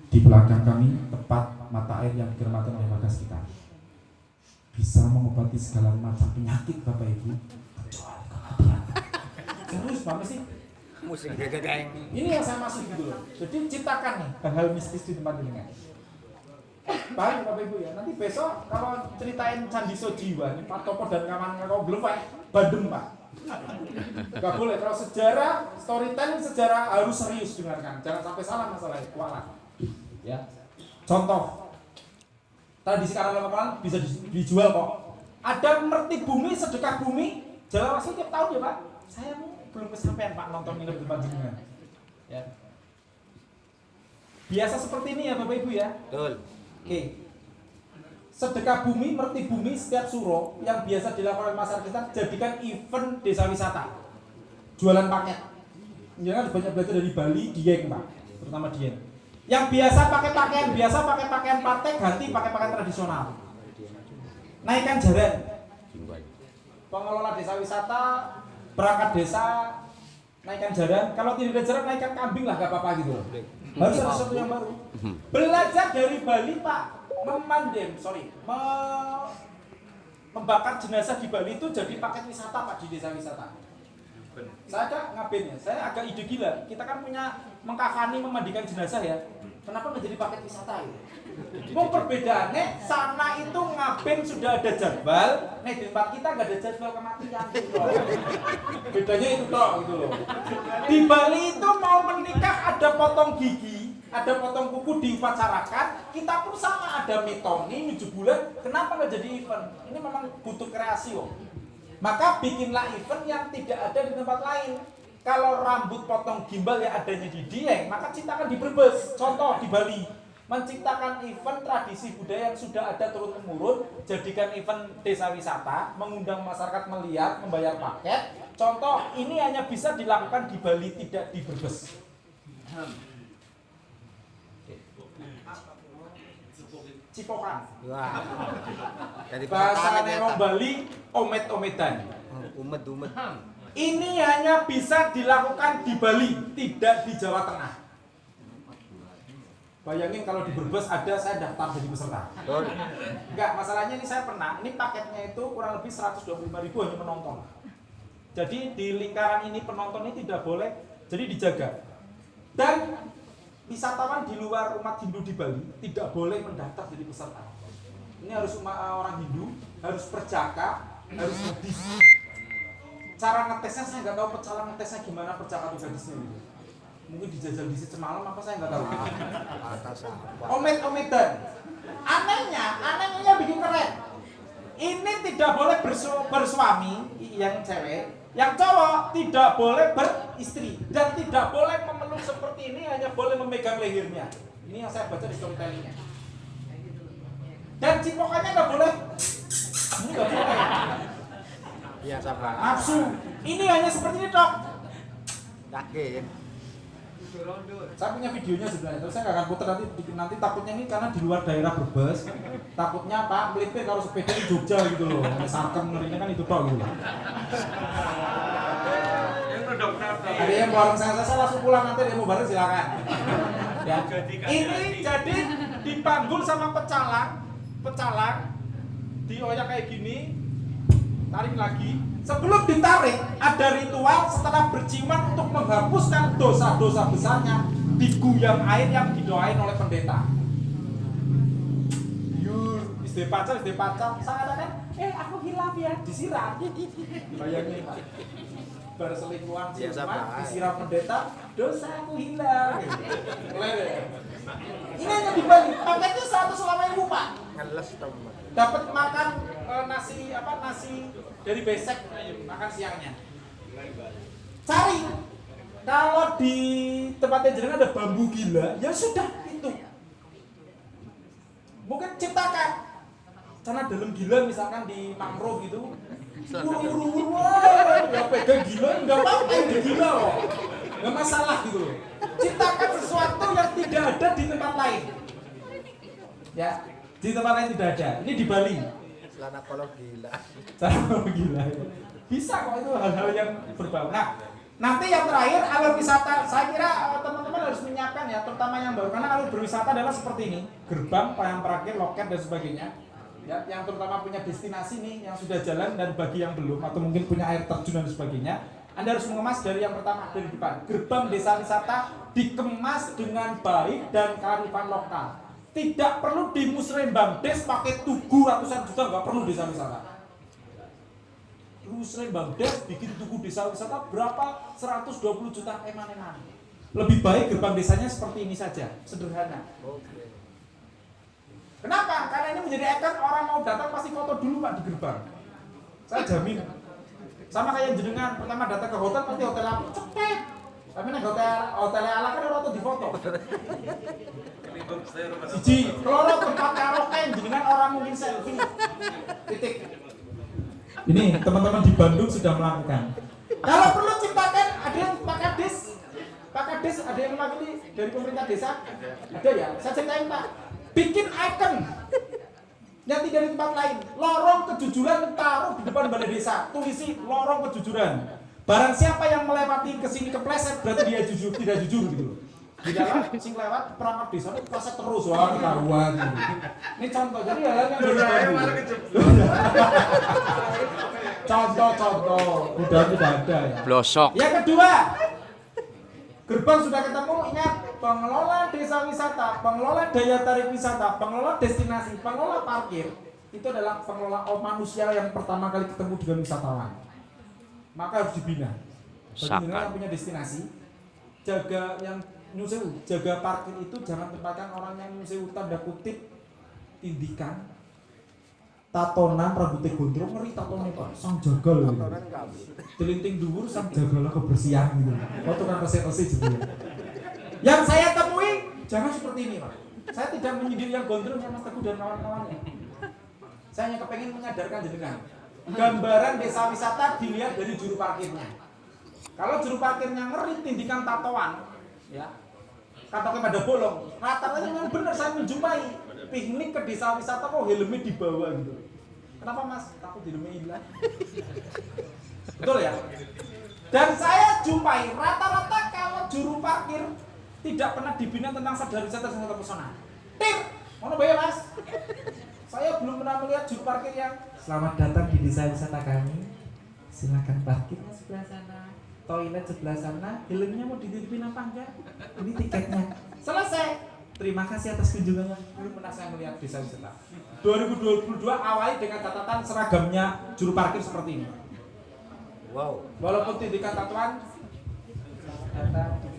Di belakang kami tepat mata air yang dikeramatkan oleh warga sekitar. Bisa mengobati segala macam penyakit Bapak Ibu kecuali kematian. Terus Bapak sih Musik gegeng. ini yang saya maksud gitu loh. Jadi ciptakan nih hal-hal mistis di tempat ini Paham ya, Bapak Ibu ya? Nanti besok kalau ceritain Candi Sojiwa nih Pak Topo dan kawan kau belum Pak, Bandung Pak. Gak boleh kalau sejarah storytelling sejarah harus serius dengarkan. Jangan sampai salah masalahnya, kualat. Ya. Contoh tradisi karnaval bisa di- dijual kok. Ada merti bumi, sedekah bumi, Jalawasi tiap tahun ya Pak. Saya belum kesampaian Pak nonton ini di tempat jenengan. Ya. Biasa seperti ini ya Bapak Ibu ya. Betul. Oke. Sedekah bumi, merti bumi setiap suro yang biasa dilakukan oleh masyarakat kita jadikan event desa wisata. Jualan paket. Jangan banyak belajar dari Bali, Dieng, Pak. Terutama Dieng. Yang biasa pakai pakaian biasa pakai pakaian partai ganti pakai pakaian tradisional. Naikkan jaran. Pengelola desa wisata, perangkat desa, naikkan jaran. Kalau tidak ada jaran, naikkan kambing lah, gak apa-apa gitu. Harus ada sesuatu yang baru. Belajar dari Bali, Pak, memandem, sorry, me- membakar jenazah di Bali itu jadi paket wisata, Pak, di desa wisata. Saya ada ngabennya, saya agak ide gila. Kita kan punya mengkafani memandikan jenazah ya. Kenapa nggak jadi paket wisata ya? Mau perbedaannya sana itu ngaben sudah ada jadwal, nih di tempat kita nggak ada jadwal kematian gitu loh. Bedanya itu toh gitu loh. Di Bali itu mau menikah ada potong gigi, ada potong kuku diupacarakan, kita pun sama ada mitoni, tujuh bulan, kenapa nggak jadi event? Ini memang butuh kreasi loh. Maka bikinlah event yang tidak ada di tempat lain. Kalau rambut potong gimbal yang adanya di Dieng, maka ciptakan di Brebes. Contoh di Bali. Menciptakan event tradisi budaya yang sudah ada turun temurun, jadikan event desa wisata, mengundang masyarakat melihat, membayar paket. Contoh, ini hanya bisa dilakukan di Bali, tidak di Brebes. Cipokan. Wah. Dari Bahasa ternyata. Bali, omet-ometan. Oh, Umet umet. Ini hanya bisa dilakukan di Bali, tidak di Jawa Tengah. Bayangin kalau di Brebes ada saya daftar jadi peserta. Betul. Enggak, masalahnya ini saya pernah, ini paketnya itu kurang lebih 125 ribu hanya penonton. Jadi di lingkaran ini penonton ini tidak boleh, jadi dijaga. Dan wisatawan di luar umat Hindu di Bali tidak boleh mendaftar jadi peserta. Ini harus umat orang Hindu, harus perjaka, harus hadis. Cara ngetesnya saya nggak tahu cara ngetesnya gimana perjaka atau hadisnya gitu. Mungkin dijajal di semalam apa saya nggak tahu. Atas apa? Omet-ometan. Anehnya, anehnya bikin keren. Ini tidak boleh bersu- bersuami yang cewek, yang cowok tidak boleh beristri dan tidak boleh memeluk seperti ini hanya boleh memegang lehernya. Ini yang saya baca di storytellingnya. Dan cipokannya nggak boleh. Ini nggak boleh. Iya sabar. Nafsu. Ini hanya seperti ini dok. Yakin. Saya punya videonya sebenarnya, terus saya nggak akan putar nanti nanti takutnya ini karena di luar daerah Brebes, takutnya Pak melipir kalau sepeda di Jogja gitu loh, sarkem ngerinya kan itu tok gitu. Ada yang bareng saya, saya langsung pulang nanti dia mau bareng silakan. Ya. Ini jadi dipanggul sama pecalang, pecalang, dioyak kayak gini, tarik lagi. Sebelum ditarik, ada ritual setelah berciuman untuk menghapuskan dosa-dosa besarnya diguyang air yang didoain oleh pendeta. Yur, istri pacar, istri pacar, saya katakan, eh aku hilaf ya, disiram. Bayangin. Berselingkuhan Biasa, ciuman, Pak. disiram pendeta, dosa aku hilang. Ini hanya di Bali, paketnya 108 ribu Pak. Ngeles teman. dapat makan eh, nasi apa nasi dari besek. Makan siangnya. Cari. Kalau di tempatnya jenengan ada bambu gila ya sudah itu. Mungkin ciptakan. Karena dalam gila misalkan di mangrove gitu ya pegang gila nggak apa-apa gila loh nggak masalah gitu loh. Ciptakan sesuatu yang tidak ada di tempat lain. Ya di tempat lain tidak ada. Ini di Bali. Celana kolor gila. cara gila. Ya. bisa kok itu hal-hal yang berbau. Nah nanti yang terakhir alur wisata. Saya kira eh, teman-teman harus menyiapkan ya terutama yang baru. Karena alur berwisata adalah seperti ini. Gerbang yang terakhir loket dan sebagainya ya yang terutama punya destinasi nih yang sudah jalan dan bagi yang belum atau mungkin punya air terjun dan sebagainya anda harus mengemas dari yang pertama dari depan. Gerbang desa wisata dikemas dengan baik dan kearifan lokal. Tidak perlu di musrembang des pakai tugu ratusan juta nggak perlu desa wisata. Musrembang. Des bikin tugu desa wisata berapa? 120 juta eman-eman. Lebih baik gerbang desanya seperti ini saja sederhana. Kenapa? Karena ini menjadi ikon orang mau datang pasti foto dulu pak di gerbang. Saya jamin. Sama kayak jenengan pertama datang ke hotel pasti hotel apa cepet. Tapi nih hotel hotel ala kan orang tuh di foto. Siji, kalau tempat karaoke jenengan orang mungkin selfie. Titik. Ini teman-teman di Bandung sudah melakukan. Kalau perlu ciptakan ada yang Pak Kades, Pak Kades ada yang mewakili dari pemerintah desa, ada ya. Saya ceritain Pak, bikin icon yang tidak di tempat lain. Lorong kejujuran taruh di depan balai desa, tulisi lorong kejujuran. Barang siapa yang melewati ke sini kepleset berarti dia jujur, tidak jujur gitu loh. Di dalam sing lewat perangkat desa itu kepleset terus wah ketahuan. gitu. Ini contoh jadi hal yang Contoh-contoh, udah tidak ada ya. Blosok. Yang kedua, gerbang sudah ketemu, ingat pengelola desa wisata, pengelola daya tarik wisata, pengelola destinasi, pengelola parkir itu adalah pengelola oh, manusia yang pertama kali ketemu dengan wisatawan. Maka harus dibina. Bagi yang punya destinasi, jaga yang nyusewu, jaga parkir itu jangan tempatkan orang yang nyusewu tanda kutip tindikan tatonan rambutnya gondrong ngeri tatonnya pak sang jagal gitu. Kotoran kamu. Telinting dhuwur sang jagalah kebersihan gitu. Oh tukang resik-resik gitu. Yang saya temui jangan seperti ini, Pak. Saya tidak menyindir yang gondrong yang Mas Teguh dan kawan-kawannya. Saya hanya kepengen menyadarkan jenengan. gambaran desa wisata dilihat dari juru parkirnya. Kalau juru parkirnya ngeri tindikan tatoan, ya, katoknya pada bolong, rata-rata memang benar saya menjumpai piknik ke desa wisata kok helmnya di bawah gitu. Kenapa mas? Takut helmnya hilang. Betul ya? Dan saya jumpai rata-rata kalau juru parkir tidak pernah dibina tentang sadar wisata dan wisata pesona. Tim, mau bayar mas? Saya belum pernah melihat juru parkir yang Selamat datang di desa wisata kami. Silakan parkir sebelah sana. Toilet sebelah sana. Helmnya mau dititipin apa enggak? Ini tiketnya. Selesai. Terima kasih atas kunjungannya. Belum pernah saya melihat desa wisata. 2022 awali dengan catatan seragamnya juru parkir seperti ini. Wow. Walaupun tindikan tatuan datang bisa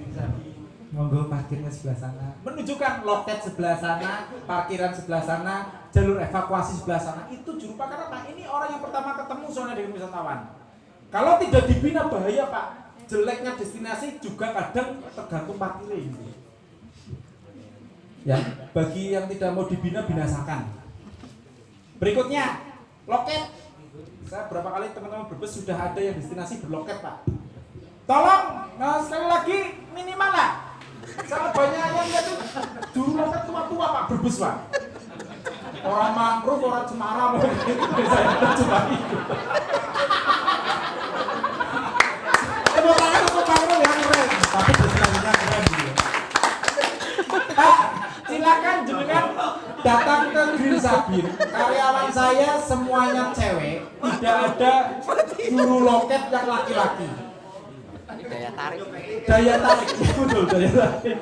monggo parkirnya sebelah sana. Menunjukkan loket sebelah sana parkiran sebelah sana jalur evakuasi sebelah sana. Itu juru parkir apa ini orang yang pertama ketemu soalnya dengan wisatawan. Kalau tidak dibina bahaya pak. Jeleknya destinasi juga kadang tergantung parkirnya ini. Ya bagi yang tidak mau dibina binasakan. Berikutnya loket. Saya berapa kali teman-teman berbes sudah ada yang destinasi berloket pak. Tolong nah, sekali lagi minimal lah sangat banyak yang lihat tuh juru loket tua-tua pak. Berbes pak. Orang mangrove orang cemara mau gitu saya cuma itu. Tepuk tangan untuk mangrove yang keren. Tapi destinasinya keren gitu. Pak, silakan jenengan datang ke Green Sabin. Karyawan saya semuanya cewek, tidak ada juru loket yang laki-laki. Daya tarik. Daya tarik, betul daya tarik.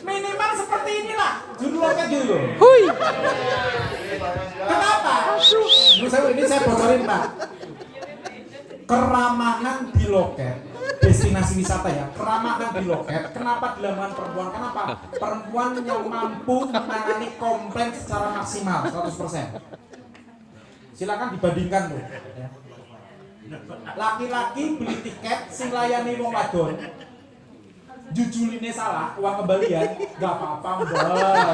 Minimal seperti inilah juru loket gitu loh. Kenapa? Ini saya, ini saya bocorin pak. Keramahan di loket destinasi wisata ya keramahan di loket kenapa dilakukan perempuan kenapa perempuan yang mampu menangani komplain secara maksimal 100% silakan dibandingkan tuh ya. Laki-laki beli tiket sing layani wong wadon. Jujuline salah uang kembalian nggak apa-apa mbak.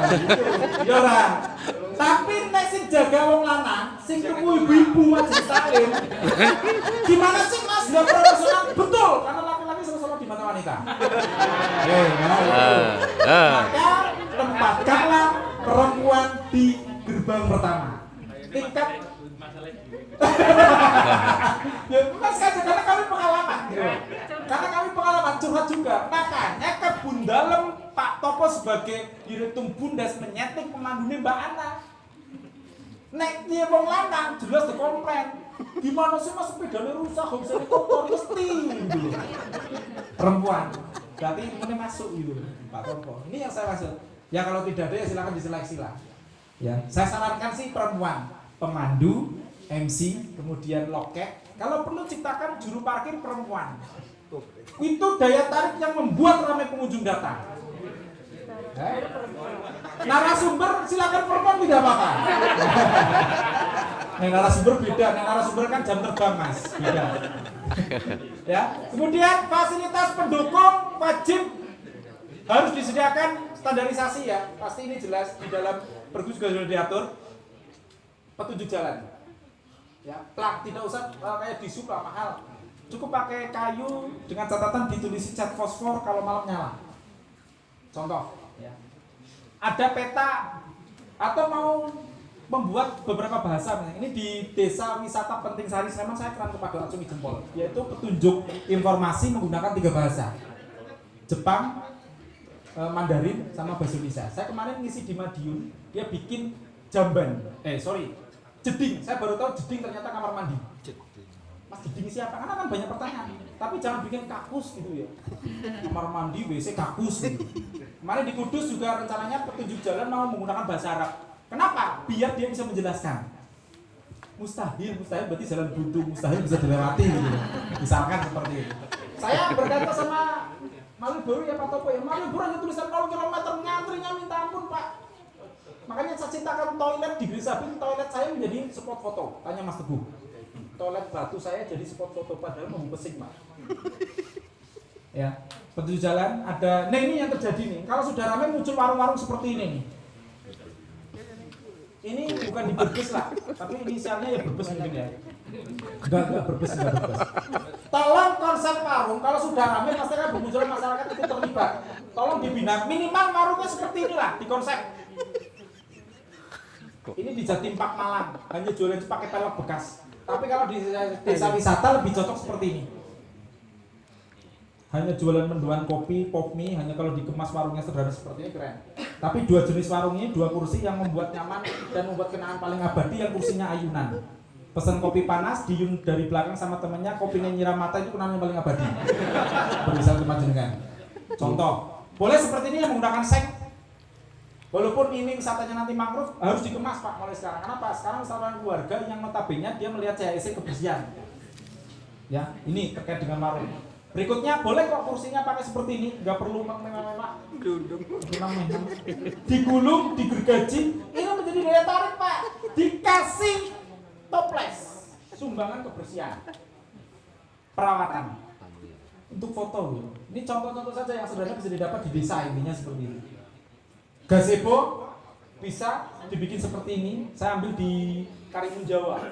Gitu ya ora. Tapi nek sing jaga wong lanang sing tuku ibu-ibu majelis taklim gimana sih mas? Nggak profesional. Betul karena laki-laki sama-sama di mata wanita. Eh nah, itu. maka tempatkanlah perempuan di gerbang pertama. Tingkat ya bukan saja karena kami pengalaman gitu. karena kami pengalaman curhat juga. Makanya ke Bundalem Pak Topo sebagai direktur Bundes menyeting pemandunya Mbak Ana. Nek dia wong lanang jelas dikomplain. Gimana sih mas sepedanya rusak gak bisa dikotor mesti gitu perempuan berarti ini masuk gitu Pak Topo. Ini yang saya maksud. Ya kalau tidak ada ya silakan diseleksi lah. Ya saya sarankan sih perempuan pemandu MC kemudian loket. Kalau perlu ciptakan juru parkir perempuan. Itu daya tarik yang membuat ramai pengunjung datang. Narasumber silakan perempuan tidak apa-apa. Nah, narasumber beda, nah, narasumber kan jam terbang mas, beda. ya, kemudian fasilitas pendukung wajib harus disediakan standarisasi ya, pasti ini jelas di dalam pergub juga sudah diatur. Petunjuk jalan. Ya, plang tidak usah uh, kayak di supra mahal, cukup pakai kayu dengan catatan ditulisi cat fosfor kalau malam nyala. Contoh, ya. ada peta atau mau membuat beberapa bahasa ini di desa wisata penting sari Sleman saya keran kepada acungi jempol yaitu petunjuk informasi menggunakan tiga bahasa. Jepang eh, Mandarin sama bahasa Indonesia. Saya kemarin ngisi di Madiun dia bikin jamban. Eh sorry jeding saya baru tahu jeding ternyata kamar mandi mas jeding siapa karena kan banyak pertanyaan tapi jangan bikin kakus gitu ya kamar mandi WC kakus gitu. kemarin di Kudus juga rencananya petunjuk jalan mau menggunakan bahasa Arab Kenapa? Biar dia bisa menjelaskan. Mustahil, mustahil berarti jalan buntu, mustahil bisa dilewati gitu. Misalkan seperti itu. Saya berkata sama Malioboro ya Pak Topo ya, Malioboro hanya tulisan 0 km ngantrinya minta ampun Pak. Makanya saya ciptakan toilet di Grisabin, toilet saya menjadi spot foto. Tanya Mas Teguh. Toilet batu saya jadi spot foto padahal mau pesing. Ya, petunjuk jalan ada. Nah ini yang terjadi nih. Kalau sudah ramai muncul warung-warung seperti ini nih ini bukan di Brebes lah, tapi inisialnya ya Brebes mungkin ya. Enggak, enggak berbes, enggak berbes. Tolong konsep warung, kalau sudah ramai pasti kan bermunculan masyarakat itu terlibat. Tolong dibina, minimal warungnya seperti inilah di konsep. Ini di Jatimpak Malang, hanya jualan itu pakai pelek bekas. Tapi kalau di desa wisata lebih cocok seperti ini. Hanya jualan mendoan kopi, pop mie, hanya kalau dikemas warungnya sederhana seperti ini keren. Tapi dua jenis warung ini, dua kursi yang membuat nyaman dan membuat kenangan paling abadi yang kursinya ayunan. Pesan kopi panas, diun dari belakang sama temennya, kopinya nyiram mata itu kenangan yang paling abadi. Berbisa sama jenengan. Contoh, boleh seperti ini yang menggunakan seng. Walaupun ini wisatanya nanti mangrove harus dikemas pak mulai sekarang. Kenapa? Sekarang wisatawan keluarga yang notabene dia melihat CHSC kebersihan. Ya, ini terkait dengan warung. Berikutnya boleh kok kursinya pakai seperti ini, nggak perlu. Memang-memang. Digulung, digergaji, ini menjadi daya tarik pak. Dikasih toples, sumbangan kebersihan, perawatan untuk foto. Ini contoh-contoh saja yang sederhana bisa didapat di desa intinya seperti ini. Gazebo bisa dibikin seperti ini. Saya ambil di Karimun Jawa.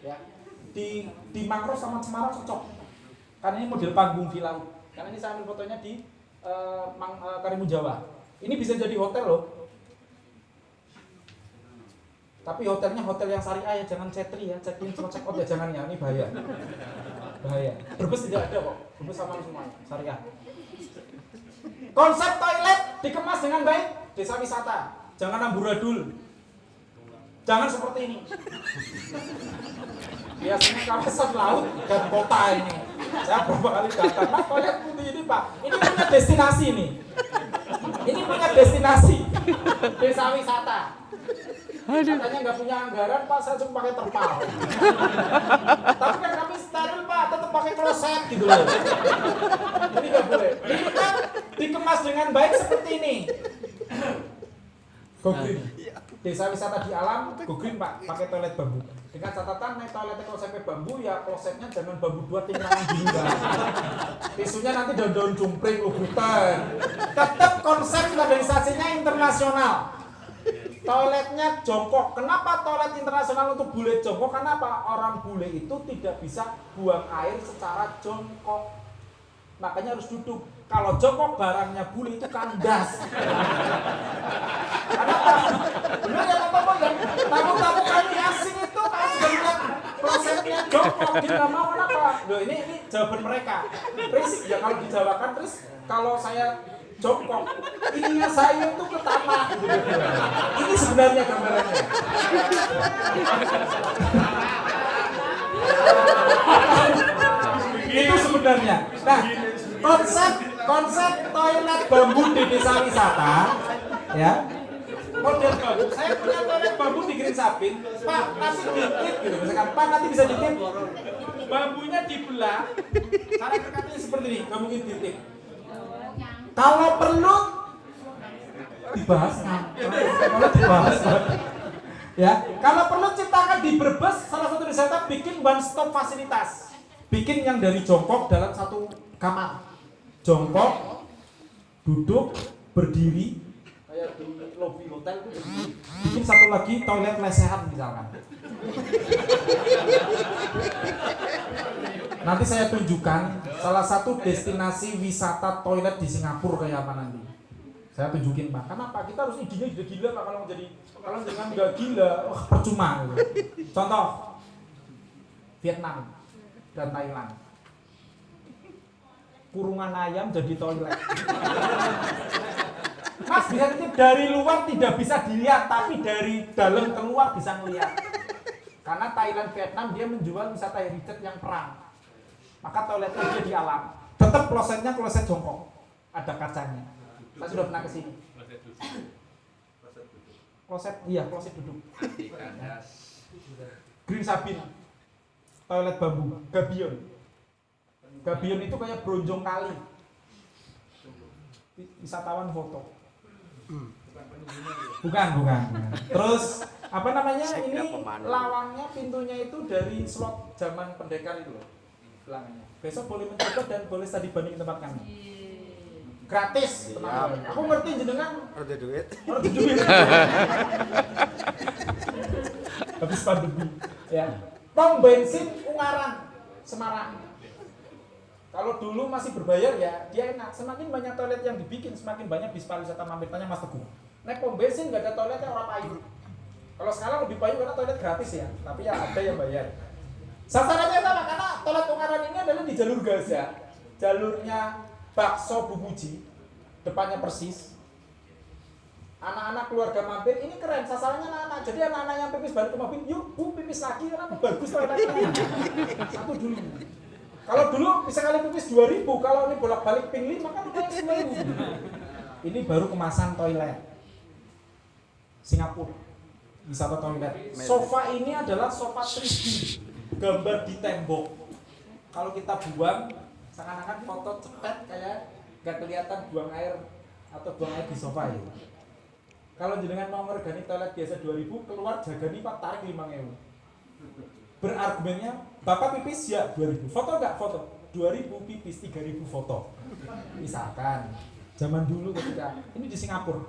Ya. Di di Mangrove sama Semarang cocok. Karena ini model panggung di. Karena ini saya ambil fotonya di eh, Mang- eh, Karimun Jawa. Ini bisa jadi hotel loh. Tapi hotelnya hotel yang syariah ya, jangan cetri ya, check in check out ya jangan ya, ini bahaya. Bahaya. Berbes tidak ada kok, berbes sama semuanya, syariah. Konsep toilet dikemas dengan baik, desa wisata. Jangan amburadul. Jangan seperti ini. Biasanya kawasan laut dan kota ini. Saya beberapa kali datang, mas toilet putih ini pak. Ini punya destinasi nih. Ini punya destinasi desa wisata. Katanya nggak punya anggaran, Pak, saya cuma pakai terpal. Tapi kan kami steril, Pak, tetap pakai kloset gitu loh. Ini nggak boleh. Ini kita dikemas dengan baik seperti ini. Go green. Desa wisata di alam, go green, Pak, pakai toilet bambu. Dengan catatan naik toiletnya konsepnya bambu ya klosetnya jangan bambu dua tinggalan gini Mbak. Tisunya nanti daun-daun jumpring lubutan. Tetap konsep standarisasinya internasional. Toiletnya jongkok. Kenapa toilet internasional untuk bule jongkok? Kenapa orang bule itu tidak bisa buang air secara jongkok? Makanya harus duduk. Kalau jongkok barangnya bule itu kandas. Kenapa? Benar ya Bapak ya? Tamu-tamu kami asing itu prosesnya jongkok, dia mau kenapa? Loh ini ini jawaban mereka. Terus ya kalau dijawakan terus kalau saya jongkok, ininya saya itu ke. Ini sebenarnya gambarannya. itu sebenarnya. Nah, konsep konsep toilet bambu di desa wisata, ya model bambu. Saya punya toilet bambu di Green Sapin, Pak, nanti ditip gitu. Misalkan, Pak nanti bisa ditip. Bambunya dibelah, cara kerkatnya seperti ini, nggak mungkin ditip. Kalau perlu dibahas, kalau dibahas. Ya, kalau perlu ciptakan di Brebes salah satu wisata bikin one stop fasilitas. Bikin yang dari jongkok dalam satu kamar. Jongkok, duduk, berdiri, kayak di hotel. Bikin satu lagi toilet lesehan misalkan. Nanti saya tunjukkan salah satu destinasi wisata toilet di Singapura kayak apa nanti. Saya tunjukin pak. Kenapa? Kita harus idenya gila gila pak kalau jadi kalau jangan nggak gila, wah percuma. Contoh Vietnam dan Thailand. Kurungan ayam jadi toilet. Mas bisa titip dari luar tidak bisa dilihat, tapi dari dalam keluar bisa melihat. Karena Thailand Vietnam dia menjual wisata heritage yang perang. Maka toiletnya dia di alam. Tetap klosetnya kloset jongkok. Ada kacanya. Saya sudah pernah ke sini. Kloset, iya kloset duduk. Green Sabin. Toilet bambu, gabion. Gabion itu kayak bronjong kali. Wisatawan foto. Bukan, bukan. Terus apa namanya ini lawangnya pintunya itu dari slot zaman pendekar itu loh belakangnya. Besok boleh mencoba dan boleh study banding tempat kami. Gratis, teman-teman. Aku ngerti jenengan Ada duit. duit. Habis pandemi, ya. Tong bensin Ungaran, Semarang. Kalau dulu masih berbayar ya dia enak. Semakin banyak toilet yang dibikin, semakin banyak bis pariwisata mampir. Tanya Mas Teguh. Naik pom bensin nggak ada toiletnya orang payu. Kalau sekarang lebih payu karena toilet gratis ya, tapi ya ada yang bayar. Sasarannya sama karena toilet Ungaran ini adalah di jalur Gaza. Jalurnya bakso Bubuji, depannya persis. Anak-anak keluarga mampir ini keren sasarannya anak-anak. Jadi anak-anak yang pipis balik ke mobil, yuk bu pipis lagi karena bagus toiletnya. Satu dulu. Kalau dulu bisa kali pipis 2000, kalau ini bolak-balik ping 5 kan udah 1000. Ini baru kemasan toilet. Singapura. Wisata toilet. Sofa ini adalah sofa 3D. Gambar di tembok. Kalau kita buang, seakan-akan foto cepet kayak nggak kelihatan buang air atau buang air di sofa ya. Kalau jenengan mau ngergani toilet biasa 2000, keluar jagani Pak tarik 5000 berargumennya bapak pipis ya 2000 foto nggak? Foto. 2000 pipis 3000 foto. Misalkan zaman dulu ketika ini di Singapura.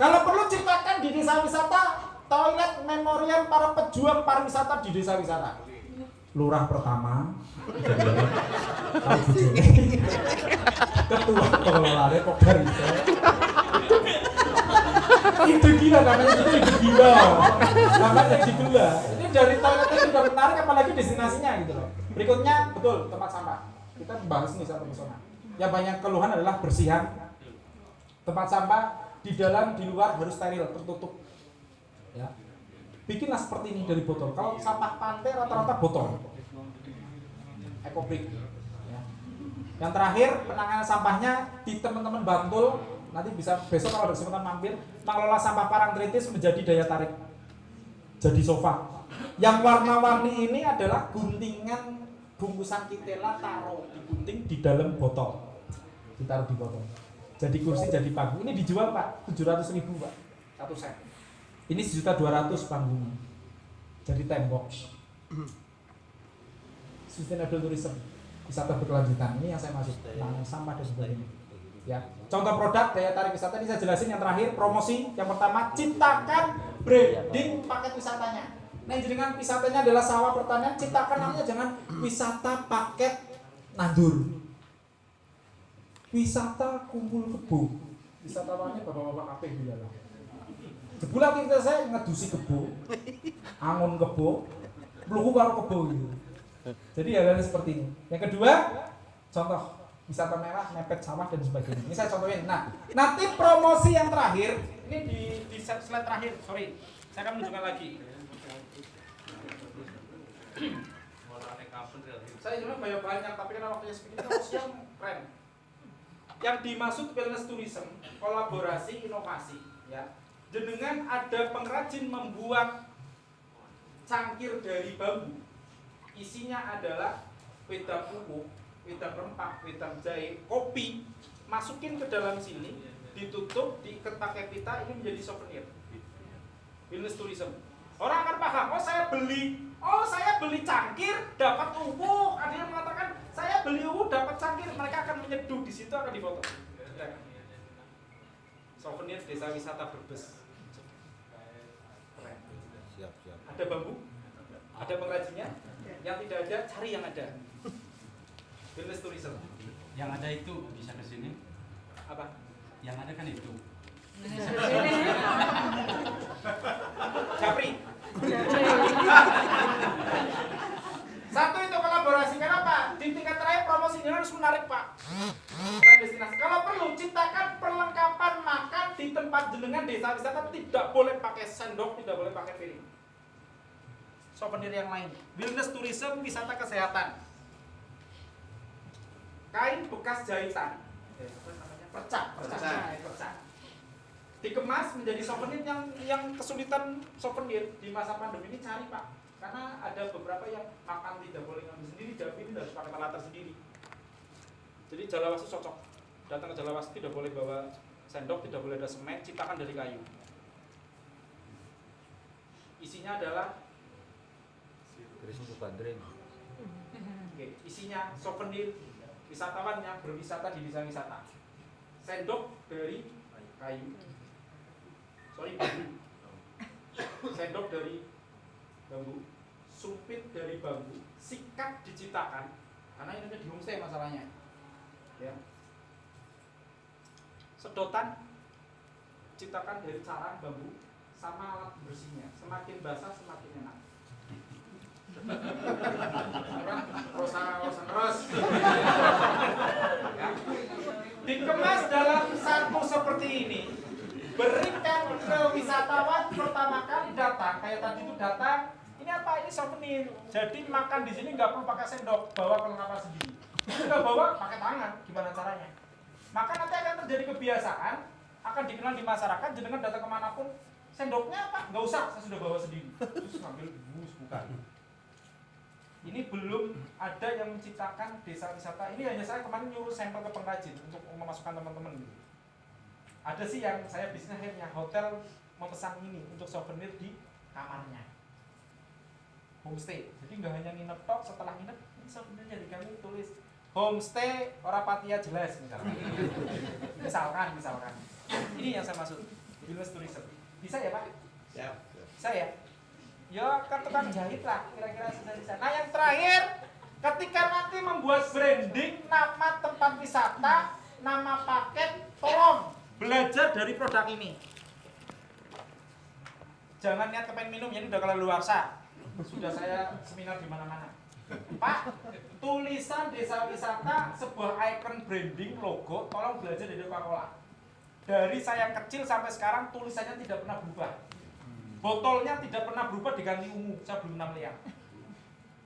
Kalau perlu ceritakan di desa wisata toilet memorial para pejuang pariwisata di desa wisata lurah pertama. Ketua pengelola Depok Barito itu gila namanya itu itu gila. Namanya gila. Ini dari toiletnya sudah menarik apalagi destinasinya gitu loh. Berikutnya betul tempat sampah. Kita membahas nih satu pesona yang banyak keluhan adalah bersihan. Tempat sampah di dalam di luar harus steril tertutup ya. Bikinlah seperti ini dari botol. Kalau sampah pantai rata-rata botol. Ekobrik ya. yang terakhir penanganan sampahnya di teman-teman Bantul. Nanti bisa besok kalau ada kesempatan mampir mengelola sampah parangtritis menjadi daya tarik. Jadi sofa. Yang warna-warni ini adalah guntingan bungkusan kitela taruh digunting di dalam botol. Ditaruh di botol. Jadi kursi jadi panggung. Ini dijual pak. 700 ribu pak. Satu set ini sejuta dua ratus panggungnya jadi tembok sustainable tourism. Wisata berkelanjutan. Ini yang saya maksud. Penanganan sampah dan sebagainya. Ya. Contoh produk daya tarik wisata. Ini saya jelasin yang terakhir promosi. Yang pertama ciptakan branding paket wisatanya. Nah dengan wisatanya adalah sawah pertanian. Ciptakan namanya jangan wisata paket nandur. Wisata kumpul kebo. Wisatawannya bapak-bapak kafe gila lah Sebulan kita saya ngedusi kebo, angon kebo, peluku karo kebo gitu. Jadi hal-hal seperti ini. Yang kedua, contoh wisata merah, mepet sawah dan sebagainya. Ini saya contohin. Nah, nanti promosi yang terakhir, ini di, di slide terakhir, sorry, saya akan menunjukkan lagi. Saya sebenarnya banyak banyak, tapi karena waktunya sedikit, promosi yang keren. Yang dimaksud wellness tourism, kolaborasi, inovasi, ya. Jenengan ada pengrajin membuat cangkir dari bambu. Isinya adalah wedang pupuk, wedang rempah, wedang jahe, kopi. Masukin ke dalam sini, ditutup, diikat pakai pita, ini menjadi souvenir. Wellness tourism. Orang akan paham, oh saya beli, oh saya beli cangkir, dapat uwu. Ada yang mengatakan, saya beli uwu, dapat cangkir. Mereka akan menyeduh di situ akan difoto. Souvenir desa wisata Brebes. Ada bambu, ada pengrajinnya. Yang tidak ada, cari yang ada. Wellness tourism. Yang ada itu bisa ke sini. Apa? Yang ada kan itu. Japri. Satu itu kolaborasi. Kenapa? Di tingkat terakhir promosinya harus menarik pak. Destinasi. Kalau perlu ciptakan perlengkapan makan di tempat jenengan desa wisata tidak boleh pakai sendok, tidak boleh pakai piring. Souvenir yang lain. Wellness tourism, wisata kesehatan. Kain bekas jahitan. Percak, percak, Percak. Dikemas menjadi souvenir yang yang kesulitan souvenir di masa pandemi ini cari pak. Karena ada beberapa yang makan tidak boleh ngambil sendiri Jawa ini harus pakai latar sendiri. Jadi Jalawasu cocok. Datang ke Jalawasu tidak boleh bawa sendok tidak boleh ada semen ciptakan dari kayu. Isinya adalah Terus untuk bandreng. oke, isinya souvenir wisatawan yang berwisata di desa wisata sendok dari kayu sorry bambu sendok dari bambu sumpit dari bambu, sikat diciptakan karena ini di homestay masalahnya. Ya. Sedotan ciptakan dari carang bambu sama alat bersihnya. Semakin basah semakin enak. Dikemas dalam satu seperti ini. Berikan ke wisatawan pertama kali datang, kayak tadi itu datang, ini apa? Ini souvenir. Jadi makan di sini nggak perlu pakai sendok, bawa perlengkapan sendiri. Kita bawa pakai tangan, gimana caranya? Maka nanti akan terjadi kebiasaan, akan dikenal di masyarakat, jenengan datang ke mana pun, sendoknya apa? Nggak usah, saya sudah bawa sendiri. Terus ngambil bus bukan. Ini belum ada yang menciptakan desa wisata. Ini hanya saya kemarin nyuruh sampel ke pengrajin untuk memasukkan teman-teman gitu. Ada sih yang saya bisnis akhirnya hotel memesan ini untuk souvenir di kamarnya. Homestay. Jadi nggak hanya nginep tok, setelah nginep ini souvenirnya di kami tulis homestay Orapatia jelas misalkan. misalkan, misalkan. Ini yang saya maksud. Wellness tourism. Bisa ya Pak? Siap. Bisa ya? Ya ke tukang jahit lah kira-kira sisa-sisa. Nah yang terakhir ketika nanti membuat branding nama tempat wisata, nama paket, tolong belajar dari produk ini. Jangan niat kepengen minum, ini udah kalau luar Sudah saya seminar di mana-mana. Pak, tulisan desa wisata sebuah icon branding logo, tolong belajar dari Coca-Cola. Dari saya kecil sampai sekarang tulisannya tidak pernah berubah. Botolnya tidak pernah berubah diganti ungu, saya belum pernah lihat.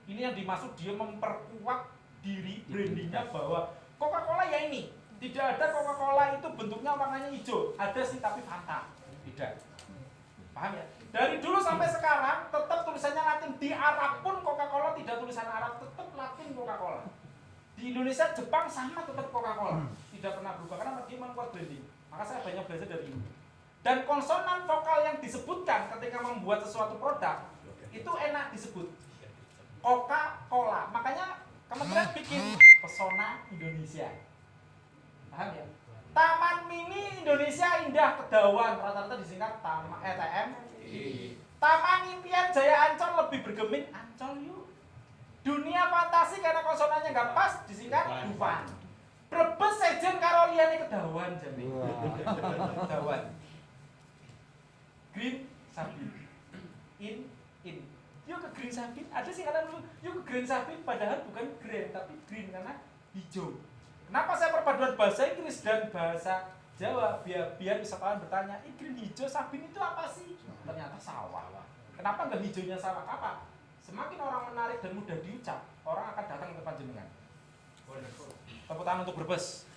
Ini yang dimaksud dia memperkuat diri brandingnya bahwa Coca-Cola ya ini. Tidak ada Coca-Cola itu bentuknya warnanya hijau. Ada sih tapi Fanta. Tidak. Paham ya? Dari dulu sampai sekarang tetap tulisannya Latin. Di Arab pun Coca-Cola tidak tulisan Arab, tetap Latin Coca-Cola. Di Indonesia, Jepang sama tetap Coca-Cola. Tidak pernah berubah karena dia membuat branding. Maka saya banyak belajar dari ini. Dan konsonan vokal yang disebutkan ketika membuat sesuatu produk itu enak disebut. Coca-Cola. Makanya kementerian bikin pesona Indonesia. Paham ya? Taman Mini Indonesia Indah Kedawan rata-rata disingkat Taman ETM. Taman Impian Jaya Ancol lebih bergeming Ancol yuk. Dunia fantasi karena konsonannya nggak pas disingkat Dufan. Brebes sejen karo liyane Kedawan jane. Kedawan. Green Sabin. In in. Yuk ke Green Sabin. Ada sih kata dulu, yuk ke Green Sabin padahal bukan green tapi green karena hijau. Kenapa saya perpaduan bahasa Inggris dan bahasa Jawa biar biar wisatawan bertanya, "Ih, green hijau sabin itu apa sih?" Ternyata sawah. Kenapa nggak hijaunya sawah? Apa? Semakin orang menarik dan mudah diucap, orang akan datang ke depan jenengan. Tepuk tangan untuk Brebes.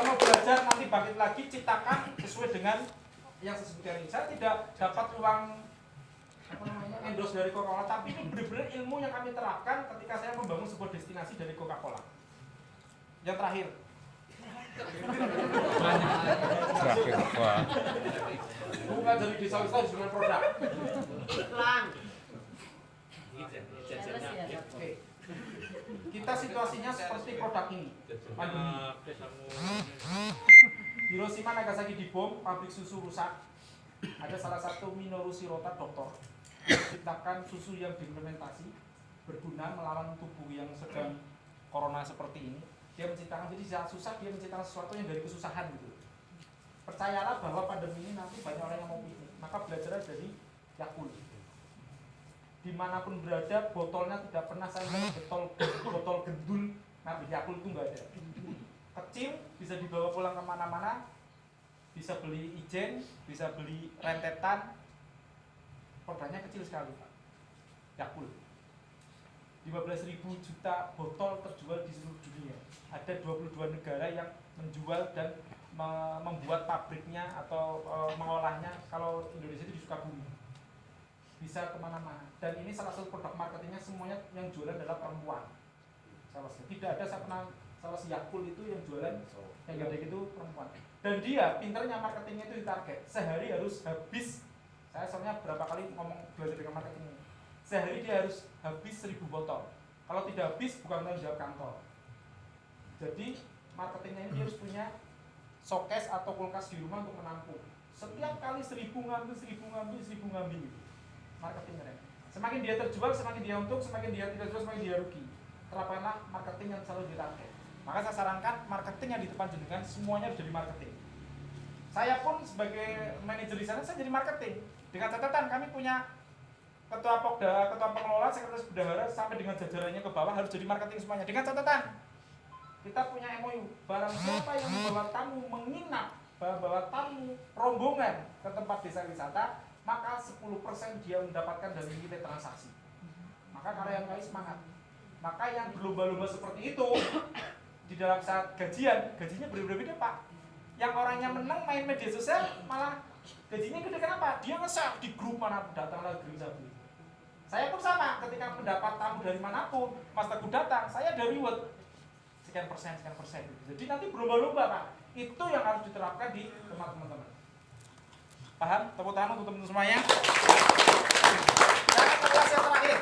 Kalau mau belajar nanti bangkit lagi ciptakan sesuai dengan yang saya sebutkan ini. Saya tidak dapat uang apa namanya endorse dari Coca-Cola, tapi ini benar-benar ilmu yang kami terapkan ketika saya membangun sebuah destinasi dari Coca-Cola. Yang terakhir, Terakhir bukan dari desa wisata dengan produk. Iklan. Oke. Kita situasinya seperti produk ini. Pandemi. Hiroshima Nagasaki dibom, pabrik susu rusak. Ada salah satu Minoru Shirota dokter menciptakan susu yang diimplementasi berguna melawan tubuh yang sedang corona seperti ini. Dia menciptakan jadi saat susah dia menciptakan sesuatu yang dari kesusahan gitu. Percayalah bahwa pandemi ini nanti banyak orang yang mau piknik, maka belajar dari Yakult. Di mana pun berada, botolnya tidak pernah saya botol botol gendul ngambil Yakult itu nggak ada. Kecil bisa dibawa pulang ke mana-mana, bisa beli ijen, bisa beli rentetan, produknya kecil sekali Pak. Yakult. 15.000 juta botol terjual di seluruh dunia. Ada 22 negara yang menjual dan me- membuat pabriknya atau e, mengolahnya kalau Indonesia itu di Sukabumi. Bisa ke mana-mana. Dan ini salah satu produk marketingnya semuanya yang jualan adalah perempuan. Satu. Tidak ada saya pernah salah si Yakult itu yang jualan yang gede itu perempuan. Dan dia pinternya marketingnya itu di target. Sehari harus habis. Saya soalnya berapa kali ngomong belajar dengan marketing ini. Sehari dia harus habis 1000 botol. Kalau tidak habis bukan tanggung jawab kantor. Jadi marketingnya ini dia harus punya showcase atau kulkas di rumah untuk menampung. Setiap kali seribu ngambil, seribu ngambil, seribu ngambil gitu. Marketing keren. Semakin dia terjual, semakin dia untung, semakin dia tidak jual, semakin dia rugi. Terapkanlah marketing yang selalu ditarget. Maka saya sarankan marketing yang di depan jenengan semuanya harus jadi marketing. Saya pun sebagai manajer di sana saya jadi marketing. Dengan catatan kami punya ketua pokda, ketua pengelola, sekretaris bendahara sampai dengan jajarannya ke bawah harus jadi marketing semuanya. Dengan catatan kita punya MOU barang siapa yang membawa tamu menginap bawa tamu rombongan ke tempat desa wisata maka 10% dia mendapatkan dari nilai transaksi. Maka karyawan kami semangat. Maka yang berlomba-lomba seperti itu di dalam saat gajian gajinya berbeda-beda pak. Yang orangnya menang main media sosial malah gajinya gede. Kenapa? Dia nge-share di grup mana datang lagi sabu saya pun sama ketika mendapat tamu dari mana pun mas teguh datang saya ada reward. Sekian persen sekian persen. Jadi nanti berlomba-lomba pak. Itu yang harus diterapkan di tempat teman-teman paham? Tepuk tangan untuk teman-teman semuanya. Yang terakhir.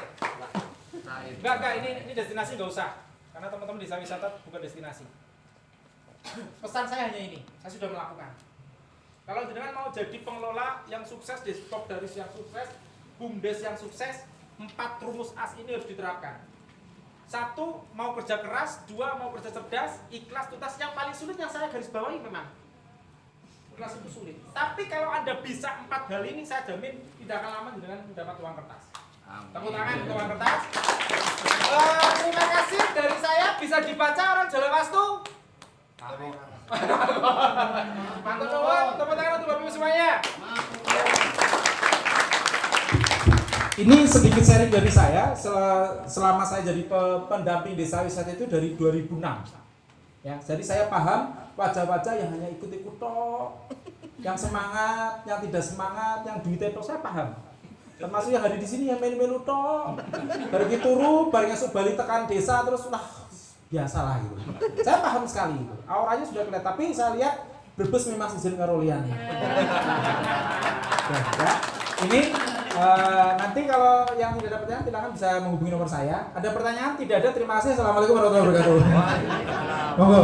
Enggak enggak ini ini destinasi nggak usah. Karena teman-teman desa wisata bukan destinasi. Pesan saya hanya ini saya sudah melakukan. Kalau jenengan mau jadi pengelola yang sukses di stok dari yang sukses bumdes yang sukses empat rumus as ini harus diterapkan. Satu mau kerja keras dua mau kerja cerdas ikhlas tuntas. Yang paling sulit yang saya garis bawahi memang ikhlas itu sulit. Tapi kalau anda bisa empat hal ini saya jamin tidak akan lama dengan mendapat uang kertas. Tepuk tangan untuk uang kertas. Eh, terima kasih dari saya. Bisa dibaca orang Jawa Wastu mantap nuwun tepuk tangan untuk bapak ibu semuanya. Ini sedikit sharing dari saya. Sel- selama saya jadi pe- pendamping desa wisata itu dari 2006. Ya, jadi saya paham wajah-wajah yang hanya ikut-ikut tok, yang semangat, yang tidak semangat, yang duitnya tok saya paham. Termasuk yang hari di sini yang melu-melu tok. Baru turu, bareng esuk balik tekan desa terus lah biasalah gitu. Saya paham sekali itu. Auranya sudah kelihatan, tapi saya lihat Brebes memang sejen karo liyane. Ya. Ini eh, nanti kalau yang tidak ada pertanyaan silakan bisa menghubungi nomor saya. Ada pertanyaan? Tidak ada. Terima kasih. Assalamualaikum warahmatullahi wabarakatuh. Monggo.